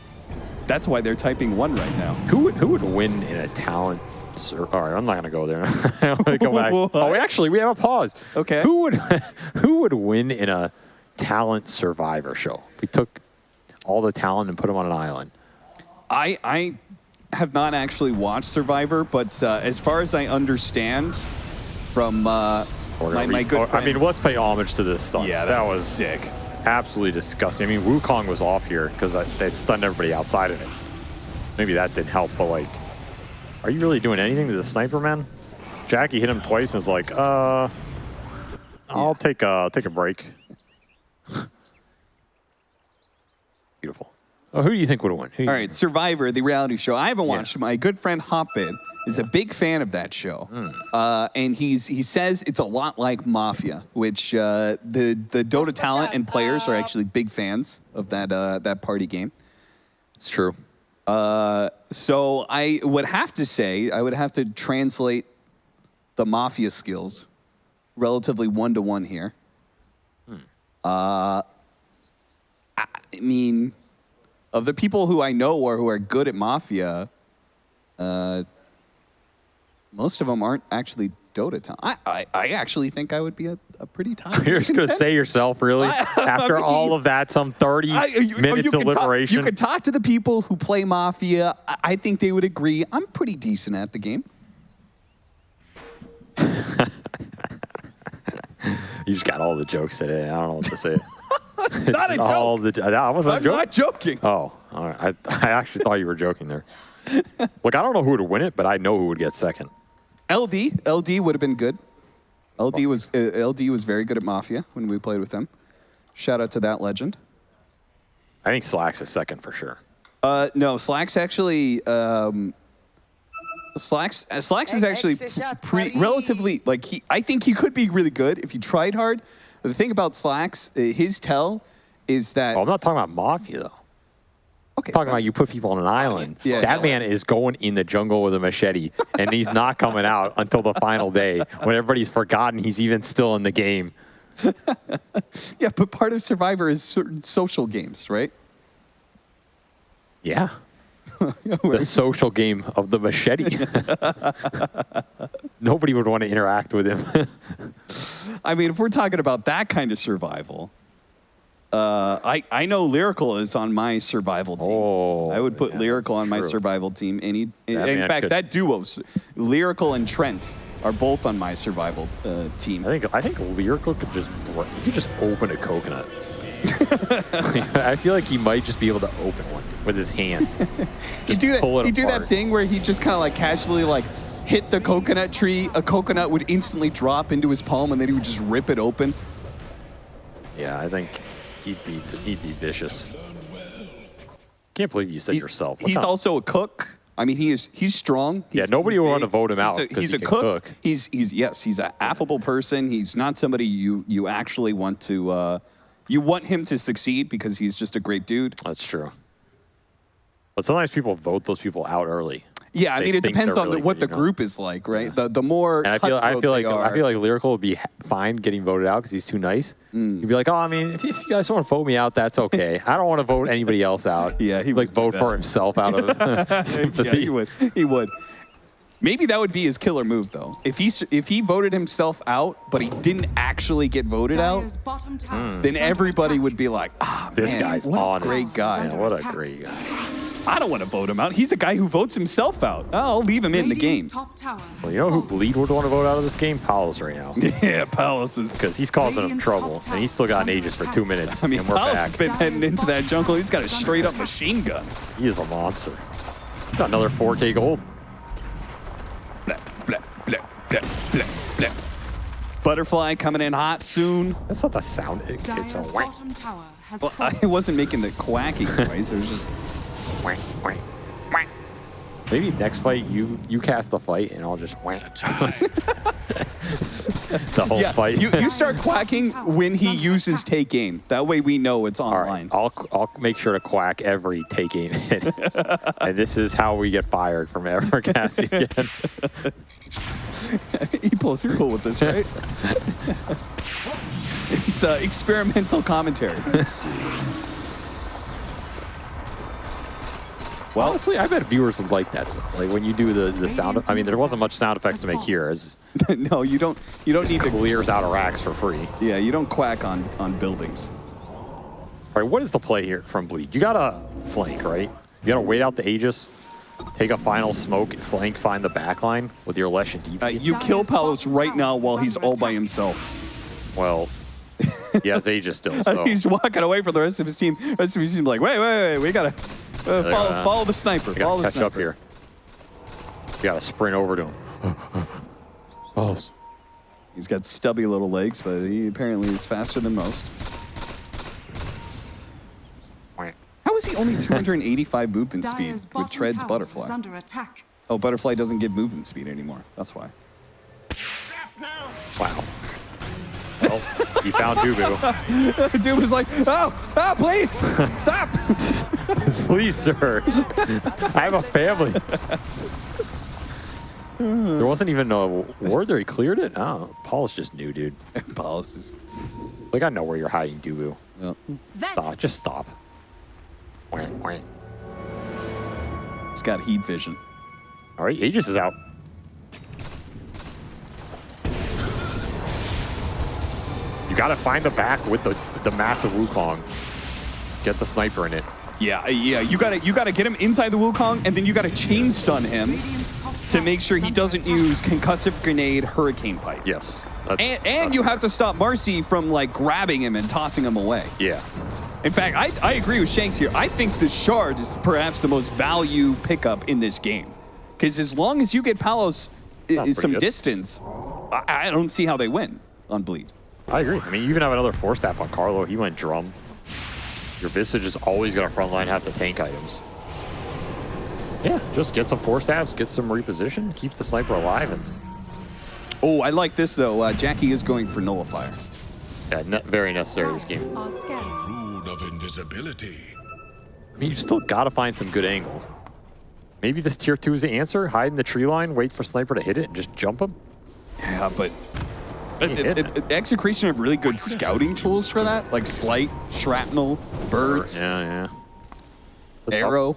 That's why they're typing one right now. who would who would win in a talent? Sur- All right, I'm not gonna go there. Go back. Oh, actually, we have a pause. Okay. Who would who would win in a talent survivor show? If we took all the talent and put them on an island. I I have not actually watched Survivor, but uh, as far as I understand from uh, my, my good or- I mean, let's pay homage to this stuff. yeah, that, was sick. absolutely disgusting. I mean, Wukong was off here because that stunned everybody outside of it. Maybe that didn't help, but like, are you really doing anything to the sniper man? Jackie hit him twice and is like, uh, I'll take a take a break. Beautiful. Oh, who do you think would have won? Who All right, Survivor, the reality show. I haven't watched it. My good friend Hopbit is a big fan of that show, Hmm. uh, and he's he says it's a lot like Mafia, which uh, the the Dota talent and players are actually big fans of that uh, that party game. It's true. Uh, so I would have to say I would have to translate the Mafia skills relatively one to one here. Uh, I I mean, of the people who I know or who are good at Mafia, uh, most of them aren't actually Dota talent. I, I, I actually think I would be a, a pretty time. You're just gonna say yourself, really? I- After I all of that, some 30 I- oh, you- oh, minute you can talk- deliberation. you could talk to the people who play Mafia. I, I think they would agree. I'm pretty decent at the game. You just got all the jokes today. I don't know what to say. Not a all joke. the. I wasn't I'm joking. not joking. Oh, all right. I, I actually thought you were joking there. Look, I don't know who would win it, but I know who would get second. LD, LD would have been good. LD was uh, LD was very good at Mafia when we played with him. Shout out to that legend. I think Slacks is second for sure. Uh, no, Slacks actually. Um, Slacks uh, Slacks is actually pre- relatively like he. I think he could be really good if he tried hard. But the thing about Slacks, uh, his tell is that Oh, I'm not talking about Mafia, though. Okay. I'm talking about you put people on an island. Yeah. that man is going in the jungle with a machete, and he's not coming out until the final day when everybody's forgotten he's even still in the game. Yeah, but part of Survivor is certain social games, right? Yeah. the social game of the machete. Nobody would want to interact with him. I mean, if we're talking about that kind of survival, uh, I I know Lyrical is on my survival team. Oh, I would put yeah, Lyrical on my survival team. Any, in, That in fact, could- that duo, Lyrical and Trent, are both on my survival uh, team. I think I think Lyrical could just could just open a coconut. I feel like he might just be able to open one with his hands. He do that. He do that thing where he just kind of like casually like hit the coconut tree. A coconut would instantly drop into his palm, and then he would just rip it open. yeah, I think he'd be he'd be vicious. Can't believe you said He's, yourself. What he's also a cook. I mean, he is he's strong. Yeah, nobody he's would want to vote him out He's a, he's he a cook. cook. He's he's yes, he's an affable person. He's not somebody you you actually want to uh, you want him to succeed because he's just a great dude. That's true. But sometimes people vote those people out early. Yeah, I mean, it depends on really what good, the you know? group is like, right? The the more And I feel I feel like they I feel like Lyrical would be fine getting voted out because he's too nice. Mm. He'd be like, oh, I mean, if, if you guys want to vote me out, that's okay. I don't want to vote anybody else out. Yeah, he He'd, like vote for himself out of sympathy. yeah, he would. He would. Maybe that would be his killer move, though. If he if he voted himself out, but he didn't actually get voted out, Dire's bottom tower then everybody would be like, "Ah, This man, guy's what on a great guy." Yeah, what a great guy. I don't want to vote him out. He's a guy who votes himself out. I'll leave him in the game. Top tower Well, you know who fallen. Bleed would want to vote out of this game? Palos right now. yeah, Palos is. Because he's causing him trouble, and he's still got an Aegis for two minutes, I mean, and we're Palos back. has been heading into that jungle. He's got a straight up machine gun. He is a monster. He's got another 4K gold. Blah, blah, blah, blah, blah, blah. Butterfly coming in hot soon. That's not the sound. It, it's a Dire's whack, bottom tower has Well. I wasn't making the quacking noise. It was just. Maybe next fight you you cast the fight, and I'll just whack. the whole Yeah, fight. you, you start quacking when he uses take aim. That way we know it's All online. right, I'll I'll make sure to quack every take game, and this is how we get fired from ever casting again. he pulls you're cool with this, right? it's uh, experimental commentary. Well, honestly, I bet viewers would like that stuff. Like when you do the, the sound. I mean, there wasn't much sound effects to make here. As no, you don't. You don't need to. clears out of racks for free. Yeah, you don't quack on on buildings. All right, what is the play here from Bleed? You gotta flank, right? You gotta wait out the Aegis, take a final smoke, flank, find the backline with your Lesh and DP. Uh, you kill Palos right now while he's all by himself. well, he has Aegis still, so he's walking away from the rest of his team. The rest of his team like, wait, wait, wait, we gotta uh, follow, uh, follow the sniper. Follow gotta the catch up here. You gotta sprint over to him. oh, He's got stubby little legs, but he apparently is faster than most. How is he only 285 movement speed with bottom Tread's Butterfly? under attack. Oh, Butterfly doesn't give movement speed anymore. That's why. wow. Oh, well, he found Dubu. Dude was like, oh, oh, please, stop. Please, sir. I have a family. there wasn't even a word there. He cleared it. Oh, Paul's just new, dude. Policies. Like I know where you're hiding, Dubu. Yep. Stop. Just stop. Wah, wah. He's got heat vision. All right, Aegis is out. You got to find the back with the the massive Wukong. Get the sniper in it. Yeah, yeah. You gotta, you gotta get him inside the Wukong, and then you gotta chain stun him to make sure he doesn't use concussive grenade, hurricane pike. Yes. And, and you have to stop Marci from like grabbing him and tossing him away. Yeah. In fact, I, I agree with Shanks here. I think the shard is perhaps the most value pickup in this game. Because as long as you get Palos eh, pretty some good. distance, I, I don't see how they win on Bleed. I agree. I mean, you even have another force staff on Carlo. He went drum. Your Visage is always going to frontline half the tank items. Yeah, just get some force staffs, get some reposition, keep the sniper alive, and Oh, I like this though. Uh, Jackie is going for Nullifier. yeah, ne- very necessary this game. Are scaling. Rune of invisibility. I mean, you still got to find some good angle. Maybe this tier two is the answer. Hide in the tree line, wait for sniper to hit it, and just jump him. Yeah, but He hit it, it. it, Execration have really good scouting tools for that, like slight, shrapnel, birds, Yeah, yeah. It's arrow.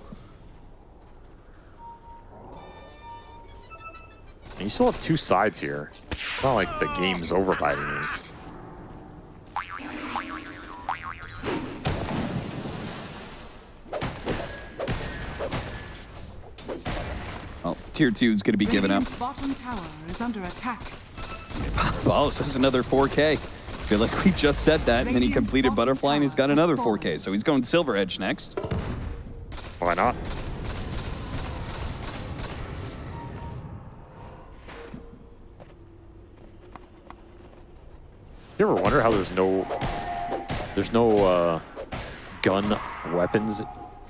And you still have two sides here. It's not like the game's over by any means. Oh, tier two is going to be given up. Bottom tower is under attack. Well, this is another 4K. feel like we just said that, and then he completed Butterfly, and he's got another 4K. So he's going Silver Edge next. Why not? You ever wonder how there's no there's no uh, gun weapons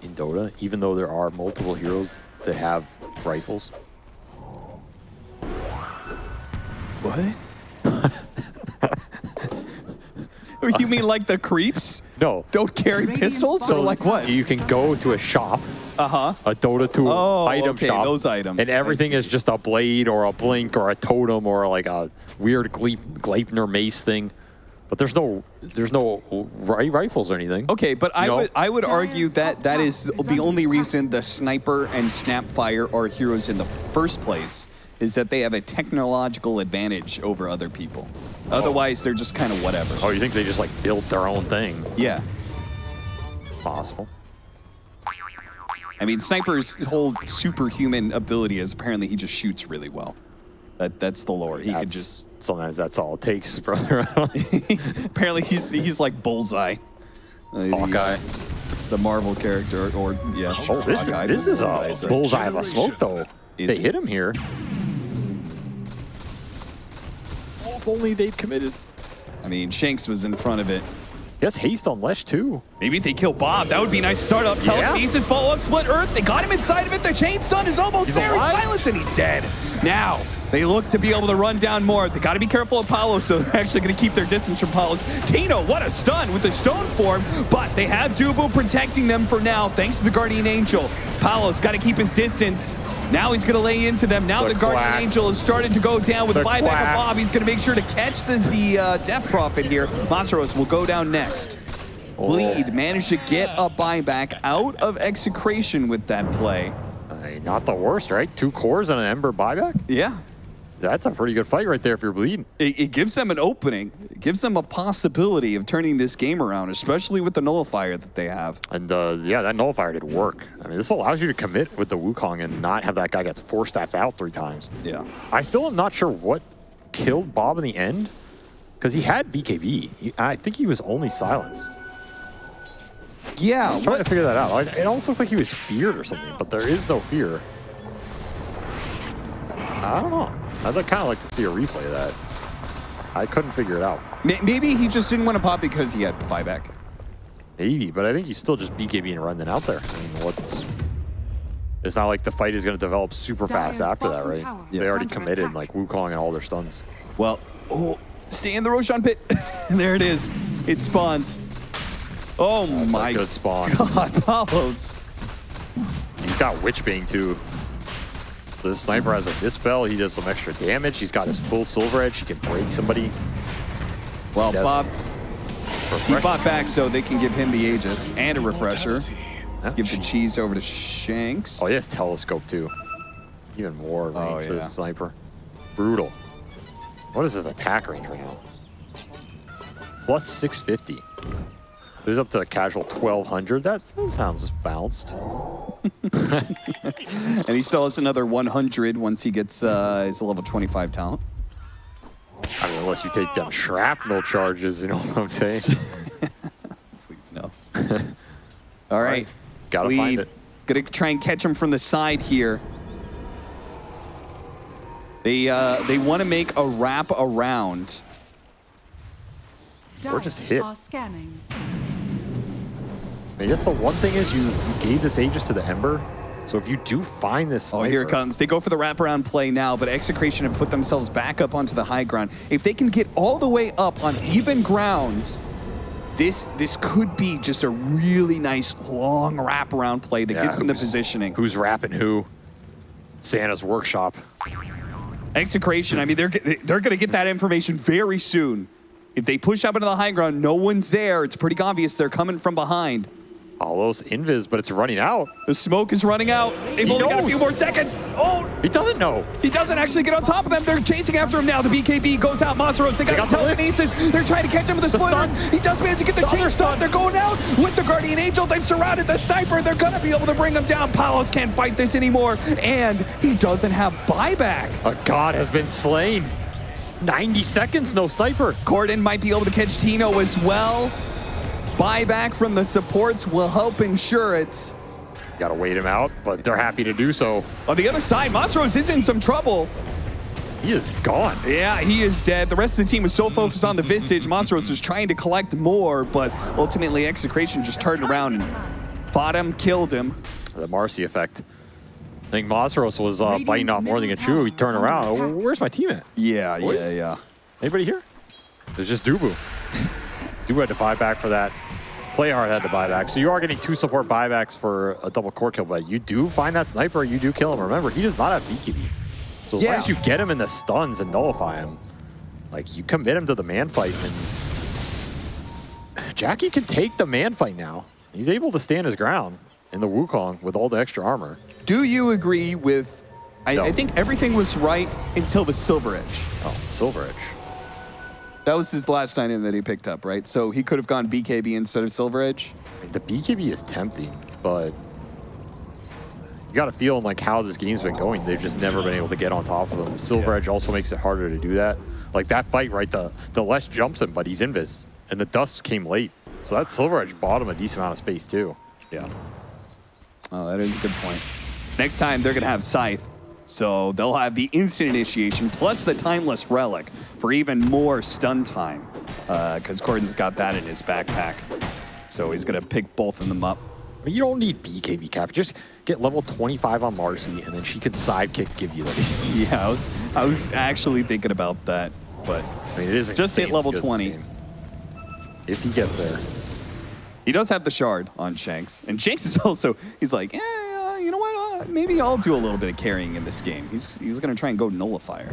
in Dota, even though there are multiple heroes that have rifles? What? you mean like the creeps? No. Don't carry Radiant's pistols? So bottom like what? You can go to a shop, Uh-huh. a Dota 2 Oh, item okay, shop, those items. and everything is just a blade or a blink or a totem or like a weird Gleip, Gleipnir mace thing. But there's no there's no ri- rifles or anything. Okay, but I You would I would argue that top that tower is is the only reason the sniper and snapfire are heroes in the first place is that they have a technological advantage over other people. Otherwise, they're just kind of whatever. Oh, you think they just like built their own thing? Yeah. Possible. I mean, Sniper's whole superhuman ability is apparently he just shoots really well. That that's the lore. He could just sometimes that's all it takes, brother. apparently he's he's like Bullseye. Hawkeye. the Marvel character, or yeah. Oh, this, Hawkeye, this is a bullseye of a smoke though. Is they it? hit him here. If only they'd committed. I mean, Shanks was in front of it. Yes, haste on Lesh too. Maybe if they kill Bob, that would be a nice start up. Yeah. Telekinesis, follow up, split Earth. They got him inside of it. The chain stun is almost He's there. alive. He's silenced and he's dead. Now, They look to be able to run down more. They got to be careful of Palos, so they're actually going to keep their distance from Palos. Tino, what a stun with the stone form, but they have Dubu protecting them for now, thanks to the Guardian Angel. Palos got to keep his distance. Now he's going to lay into them. Now The the, Guardian quack. Angel is starting to go down with The buyback of. Bob. He's going to make sure to catch the, the uh, Death Prophet here. Masaros will go down next. Bleed managed to get a buyback out of execration with that play. Not the worst, right? Two cores and an Ember buyback? Yeah, That's a pretty good fight right there if you're bleeding. it, it gives them an opening. It gives them a possibility of turning this game around, especially with the nullifier that they have. And uh, yeah, that nullifier did work. I mean, this allows you to commit with the Wukong and not have that guy get four stats out three times. Yeah. I still am not sure what killed Bob in the end because he had BKB. He, I think he was only silenced. Yeah, I'm trying what, to figure that out. Like, it almost looks like he was feared or something, but there is no fear. I don't know. I'd kind of like to see a replay of that. I couldn't figure it out. maybe he just didn't want to pop because he had buyback. Maybe, but I think he's still just BKB and running out there. I mean, what's... It's not like the fight is going to develop super fast after that, right? tower They is already committed attack. like Wukong and all their stuns. Well, oh, stay in the Roshan pit. there it is. It spawns. Oh That's my a good spawn. God, Palos. He's got Witchbane too. So this sniper has a Dispel. He does some extra damage. He's got his full Silver Edge. He can break somebody. Well. Bob, he bought back so they can give him the Aegis and a refresher. Yeah. Give the cheese over to Shanks. Oh, he has Telescope too. Even more oh, range Oh, for yeah. this sniper. Brutal. What is his attack range right now? Plus 650. He's up to a casual 1200. That, that sounds bounced. And he still has another 100 once he gets uh, his level 25 talent. I mean, unless you take down shrapnel charges, you know what I'm saying? Please no. All right. Gotta find it. Gonna try and catch him from the side here. They uh, they want to make a wrap around. Or just hit. Are scanning. I guess the one thing is you, you gave this Aegis to the Ember. So if you do find this Oh, here it comes. They go for the wraparound play now, but Execration have put themselves back up onto the high ground. If they can get all the way up on even ground, this this could be just a really nice long wraparound play that Yeah, gives them the positioning. Who's wrapping who? Santa's workshop. Execration, I mean, they're they're going to get that information very soon. If they push up into the high ground, no one's there. It's pretty obvious they're coming from behind. Hollows invis, but it's running out. The smoke is running out. They've He only got a few more seconds. Oh, He doesn't know. he doesn't actually get on top of them. They're chasing after him now. The BKB goes out. Monsteros, they got, got the the lift. telekinesis. They're trying to catch him with a The spoiler. stun. He does manage to get the, The chain other stun. stun. They're going out with the Guardian Angel. They've surrounded the sniper. They're going to be able to bring him down. Palos can't fight this anymore. And he doesn't have buyback. A god has been slain. 90 seconds, no sniper. Corden might be able to catch Tino as well. Buyback from the supports will help ensure it. Gotta wait him out, but they're happy to do so. On the other side, Masaros is in some trouble. He is gone. Yeah, he is dead. The rest of the team was so focused on the Visage. Masaros was trying to collect more, but ultimately Execration just turned around and fought him, killed him. The Marci effect. I think Masaros was uh, biting off more than a middle chew. He turned around. attack. Where's my team at? Yeah, Boy. yeah, yeah. Anybody here? There's just Dubu. Dubu had to buy back for that. Playhard had to buy back. So you are getting two support buybacks for a double core kill, but you do find that sniper, you do kill him. Remember, he does not have BKB. So as Yeah. long as you get him in the stuns and nullify him, like you commit him to the man fight and Jackie can take the man fight now. He's able to stand his ground in the Wukong with all the extra armor. Do you agree with? I, No. I think everything was right until the Silver Edge. Oh, Silver Edge. That was his last item that he picked up, right? So he could have gone BKB instead of Silver Edge. The BKB is tempting, but you got to feeling like how this game's been going. They've just never been able to get on top of them. Silver Edge also makes it harder to do that. Like that fight, right? The the Les jumps him, but he's invis, and the dust came late. So that Silver Edge bought him a decent amount of space too. Yeah. Oh, that is a good point. Next time they're gonna have Scythe, so they'll have the instant initiation plus the timeless relic for even more stun time. Because Corden's got that in his backpack, so he's gonna pick both of them up. You don't need BKB cap. Just get level 25 on Marci, and then she can sidekick give you this. Yeah, I was I was actually thinking about that, but I mean, it is Just hit level 20. If he gets there. he does have the shard on Shanks, and Shanks is also he's like, eh, uh, you know what? Uh, maybe I'll do a little bit of carrying in this game. He's he's gonna try and go nullifier.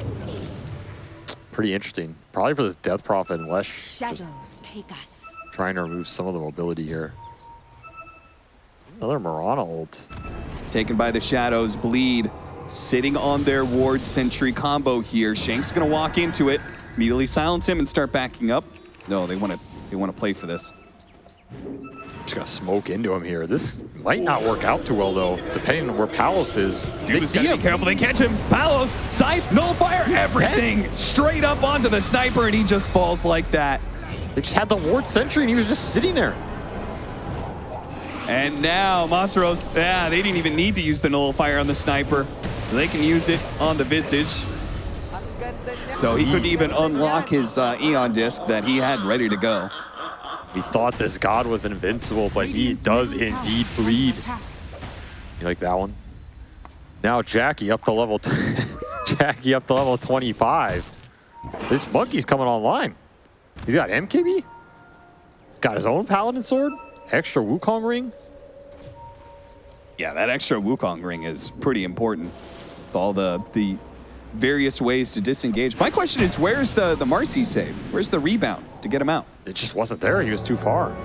Pretty interesting. Probably for this Death Prophet, unless just Shadows take us. trying to remove some of the mobility here. Another Mirana ult. Taken by the shadows, bleed, sitting on their ward sentry combo here. Shanks gonna walk into it, immediately silence him and start backing up. No, they want to they want to play for this. Just gonna smoke into him here. This might not work out too well though, depending on where Palos is. they Dude, see him. be careful. They catch him. Palos, scythe, nullifier, everything straight up onto the sniper, and he just falls like that. They just had the ward sentry and he was just sitting there. And now Masaros, yeah, they didn't even need to use the nullifier on the sniper, so they can use it on the visage. Ang ganda niya. So he couldn't even unlock his uh, Aeon Disk that he had ready to go. We thought this god was invincible, but he does indeed bleed. You like that one? Now Jackie up to level Jackie up to level 25. This monkey's coming online. He's got MKB. Got his own paladin sword. Extra Wukong ring. Yeah, that extra Wukong ring is pretty important with all the the various ways to disengage. My question is, where's the the Marci save? Where's the rebound to get him out? It just wasn't there. He was too far.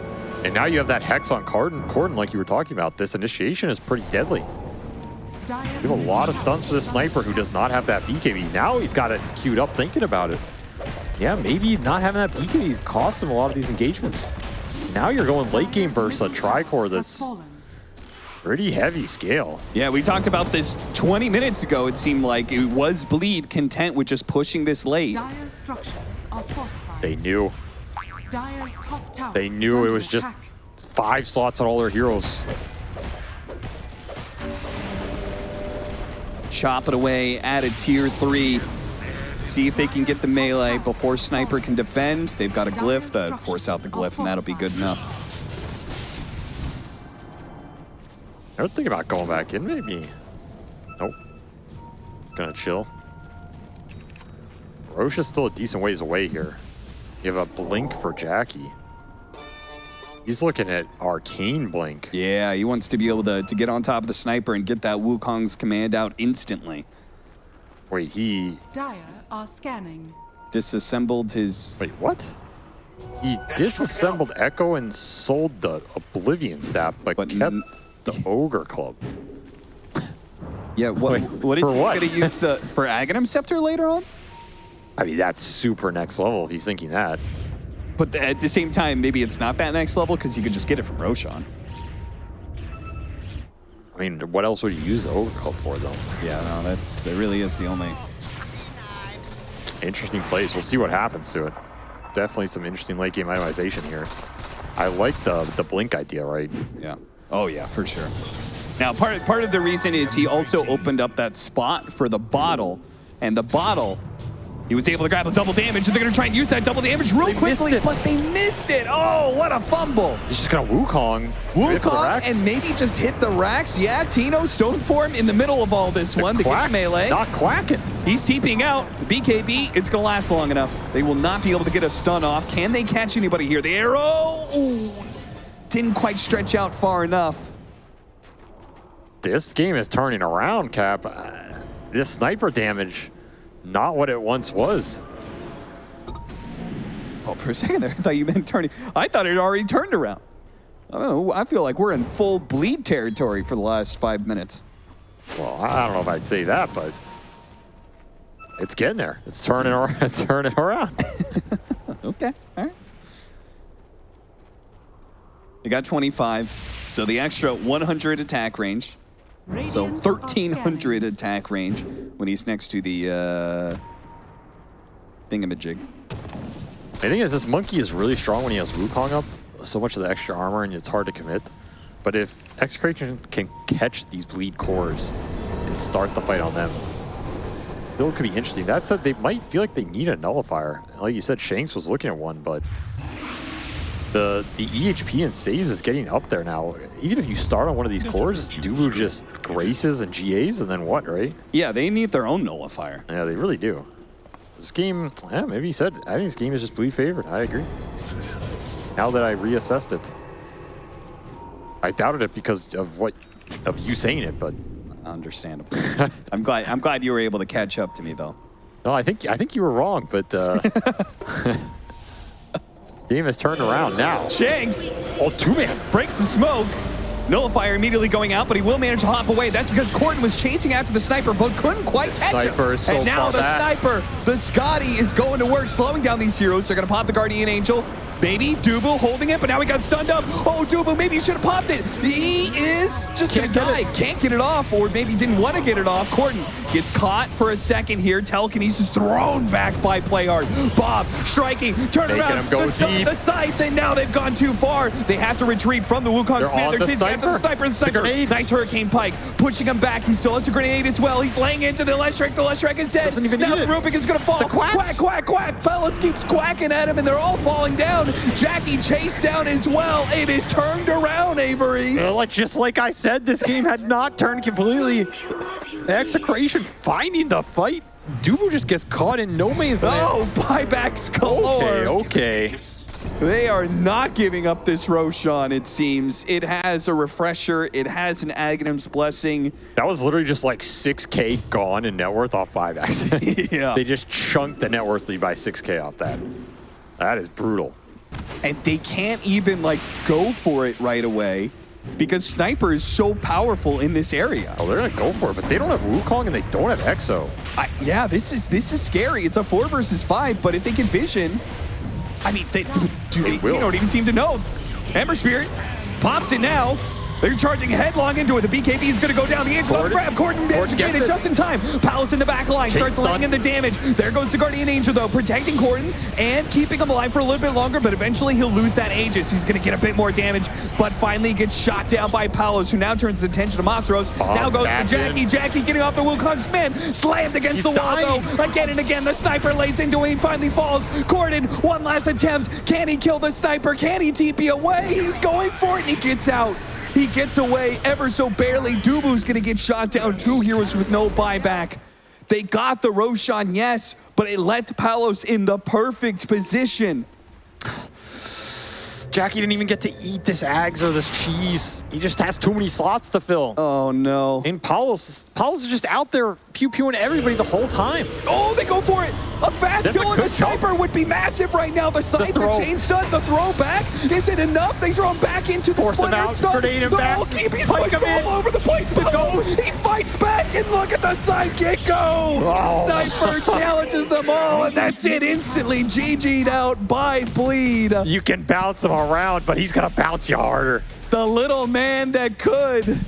And now you have that hex on Corden, Corden like you were talking about. This initiation is pretty deadly. Dire's You have a lot of tower stuns for this sniper who does not have that BKB. Now he's got it queued up thinking about it. Yeah, maybe not having that BKB costs him a lot of these engagements. Now you're going late game versus a Tricore that's pretty heavy scale. Yeah, we talked about this 20 minutes ago. It seemed like it was Bleed content with just pushing this late. Dire's structures are fortified. They knew. Dire's top tower They knew it was just attack. five slots on all their heroes. Chop it away, add a tier three. See if they can get the melee before Sniper can defend. They've got a glyph to force out the glyph, and that'll be good enough. I would think about going back in, maybe. Nope. Gonna chill. Rosh is still a decent ways away here. You have a blink for Jackie. He's looking at arcane blink. Yeah, he wants to be able to, to get on top of the Sniper and get that Wukong's command out instantly. Wait, he. Dire are scanning. Disassembled his Wait, what? He disassembled Echo and sold the Oblivion staff, but, But kept the Ogre Club. Yeah, what Wait, what is for he gonna use the for Aghanim Scepter later on? I mean, that's super next level if he's thinking that. But at the same time, maybe it's not that next level because you could just get it from Roshan. I mean, what else would you use the Club for, though? Yeah, no, that's that really is the only. Interesting place. We'll see what happens to it. Definitely some interesting late game itemization here. I like the the blink idea, right? Yeah. Oh yeah, for sure. Now, part part of the reason is he also opened up that spot for the bottle, and the bottle, he was able to grab a double damage, and they're gonna try and use that double damage real They quickly, but they missed it. Oh, what a fumble! He's just gonna Wukong. hit for the Wukong and maybe just hit the racks. Yeah, Tino stone form in the middle of all this one to get Quack, melee. Not quacking. He's TPing out. BKB, it's going to last long enough. They will not be able to get a stun off. Can they catch anybody here? The arrow ooh, didn't quite stretch out far enough. This game is turning around, Cap. Uh, this sniper damage, not what it once was. Oh, for a second there, I thought you meant turning. I thought it had already turned around. Oh, I feel like we're in full bleed territory for the last five minutes. Well, I don't know if I'd say that, but it's getting there. It's turning around. It's turning around. Okay, all right. They got 25, so the extra 100 attack range. So Radiant are 1300 attack range when he's next to the uh, thingamajig. The thing is, this monkey is really strong when he has Wukong up. So much of the extra armor, and it's hard to commit. But if Execration can catch these bleed cores and start the fight on them, still could be interesting. That said, they might feel like they need a nullifier. Like you said, Shanks was looking at one, but The the EHP and saves is getting up there now. Even if you start on one of these cores, Dubu just graces and GAs, and then what, right? Yeah, they need their own nullifier. Yeah, they really do. This game, yeah, maybe you said. I think this game is just bleed favored. I agree. Now that I reassessed it, I doubted it because of what of you saying it, but Understandable. I'm glad. I'm glad you were able to catch up to me though. no, I think I think you were wrong. But uh, game has turned around now. Shanks, oh two man breaks the smoke. Nullifier immediately going out, but he will manage to hop away. That's because Corden was chasing after the sniper, but couldn't quite catch sniper him. so and now the back. sniper, the Scotty, is going to work, slowing down these heroes. They're going to pop the Guardian Angel. Maybe Dubu holding it, but now he got stunned up. Oh, Dubu, maybe he should have popped it. He is just going Can't to get die. it. Can't get it off, or maybe didn't want to get it off. Corden gets caught for a second here. Telekinesis thrown back by Playhard. Bob striking, turn Making around. him go the, st- deep. the scythe, and now they've gone too far. They have to retreat from the Wukong They're command. on They're the chasing after the sniper. sniper. The sniper. Nice Hurricane Pike. Pushing him back. He still has a grenade as well. He's laying into the Leshrac. The Leshrac is dead. Doesn't even now the. Rubick is going to fall. The quacks. Quack, quack, quack. Fellas keeps quacking at him, and they're all falling down. Jackie chased down as well. It is turned around, Avery. Like just like I said, this game had not turned completely. Execration finding the fight. Dubu just gets caught in no man's land. Oh, buybacks galore. Okay, okay. They are not giving up this Roshan, it seems. It has a refresher. It has an Aghanim's Blessing. That was literally just like 6k gone in net worth off buybacks. Yeah. They just chunked the net worth lead by 6k off that. That is brutal. And they can't even like go for it right away because sniper is so powerful in this area. Oh, they're gonna go for it, but they don't have Wukong and they don't have Exo. I, yeah, this is this is scary. It's a four versus five, but if they can vision, I mean, they, They they don't even seem to know. Ember Spirit pops it now. They're charging headlong into it. The BKB is going to go down. The Angel Corden- grab. Corden gets it just in time. Palos in the back line Chain starts stun. laying in the damage. There goes the Guardian Angel though, protecting Corden and keeping him alive for a little bit longer. But eventually he'll lose that Aegis. He's going to get a bit more damage, but finally gets shot down by Palos, who now turns his attention to Monstros. Bomb oh, now goes to Jackie. in. Jackie getting off the Wukong's man, slammed against He's the wall though. Again and again, the sniper lays into him. He finally falls. Corden, one last attempt. Can he kill the sniper? Can he TP away? He's going for it and he gets out. He gets away ever so barely. Dubu's gonna get shot down. Two heroes with no buyback. They got the Roshan, yes, but it left Palos in the perfect position. Jackie didn't even get to eat this eggs or this cheese. He just has too many slots to fill. Oh no. And Palos, Palos is just out there pew-pewing everybody the whole time. Oh, they go for it. A fast That's a kill and a good jump. sniper would be massive right now. The side, the, throw. chain stun, the throw back. Is it enough? They throw him back into the Force him footer out, stun. grenade him the back, whole keep, he's pike going him in. all over the place. The But oh, he fights back, and look at the sidekick go. Oh. Sniper challenges them all, and that's it. Instantly GG'd out by Bleed. You can bounce him around, but he's gonna bounce you harder. The little man that could.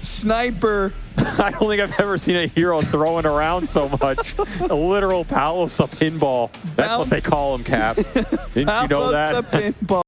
Sniper. I don't think I've ever seen a hero throwing around so much. a literal palace of pinball. That's what they call him, Cap. Didn't you know that?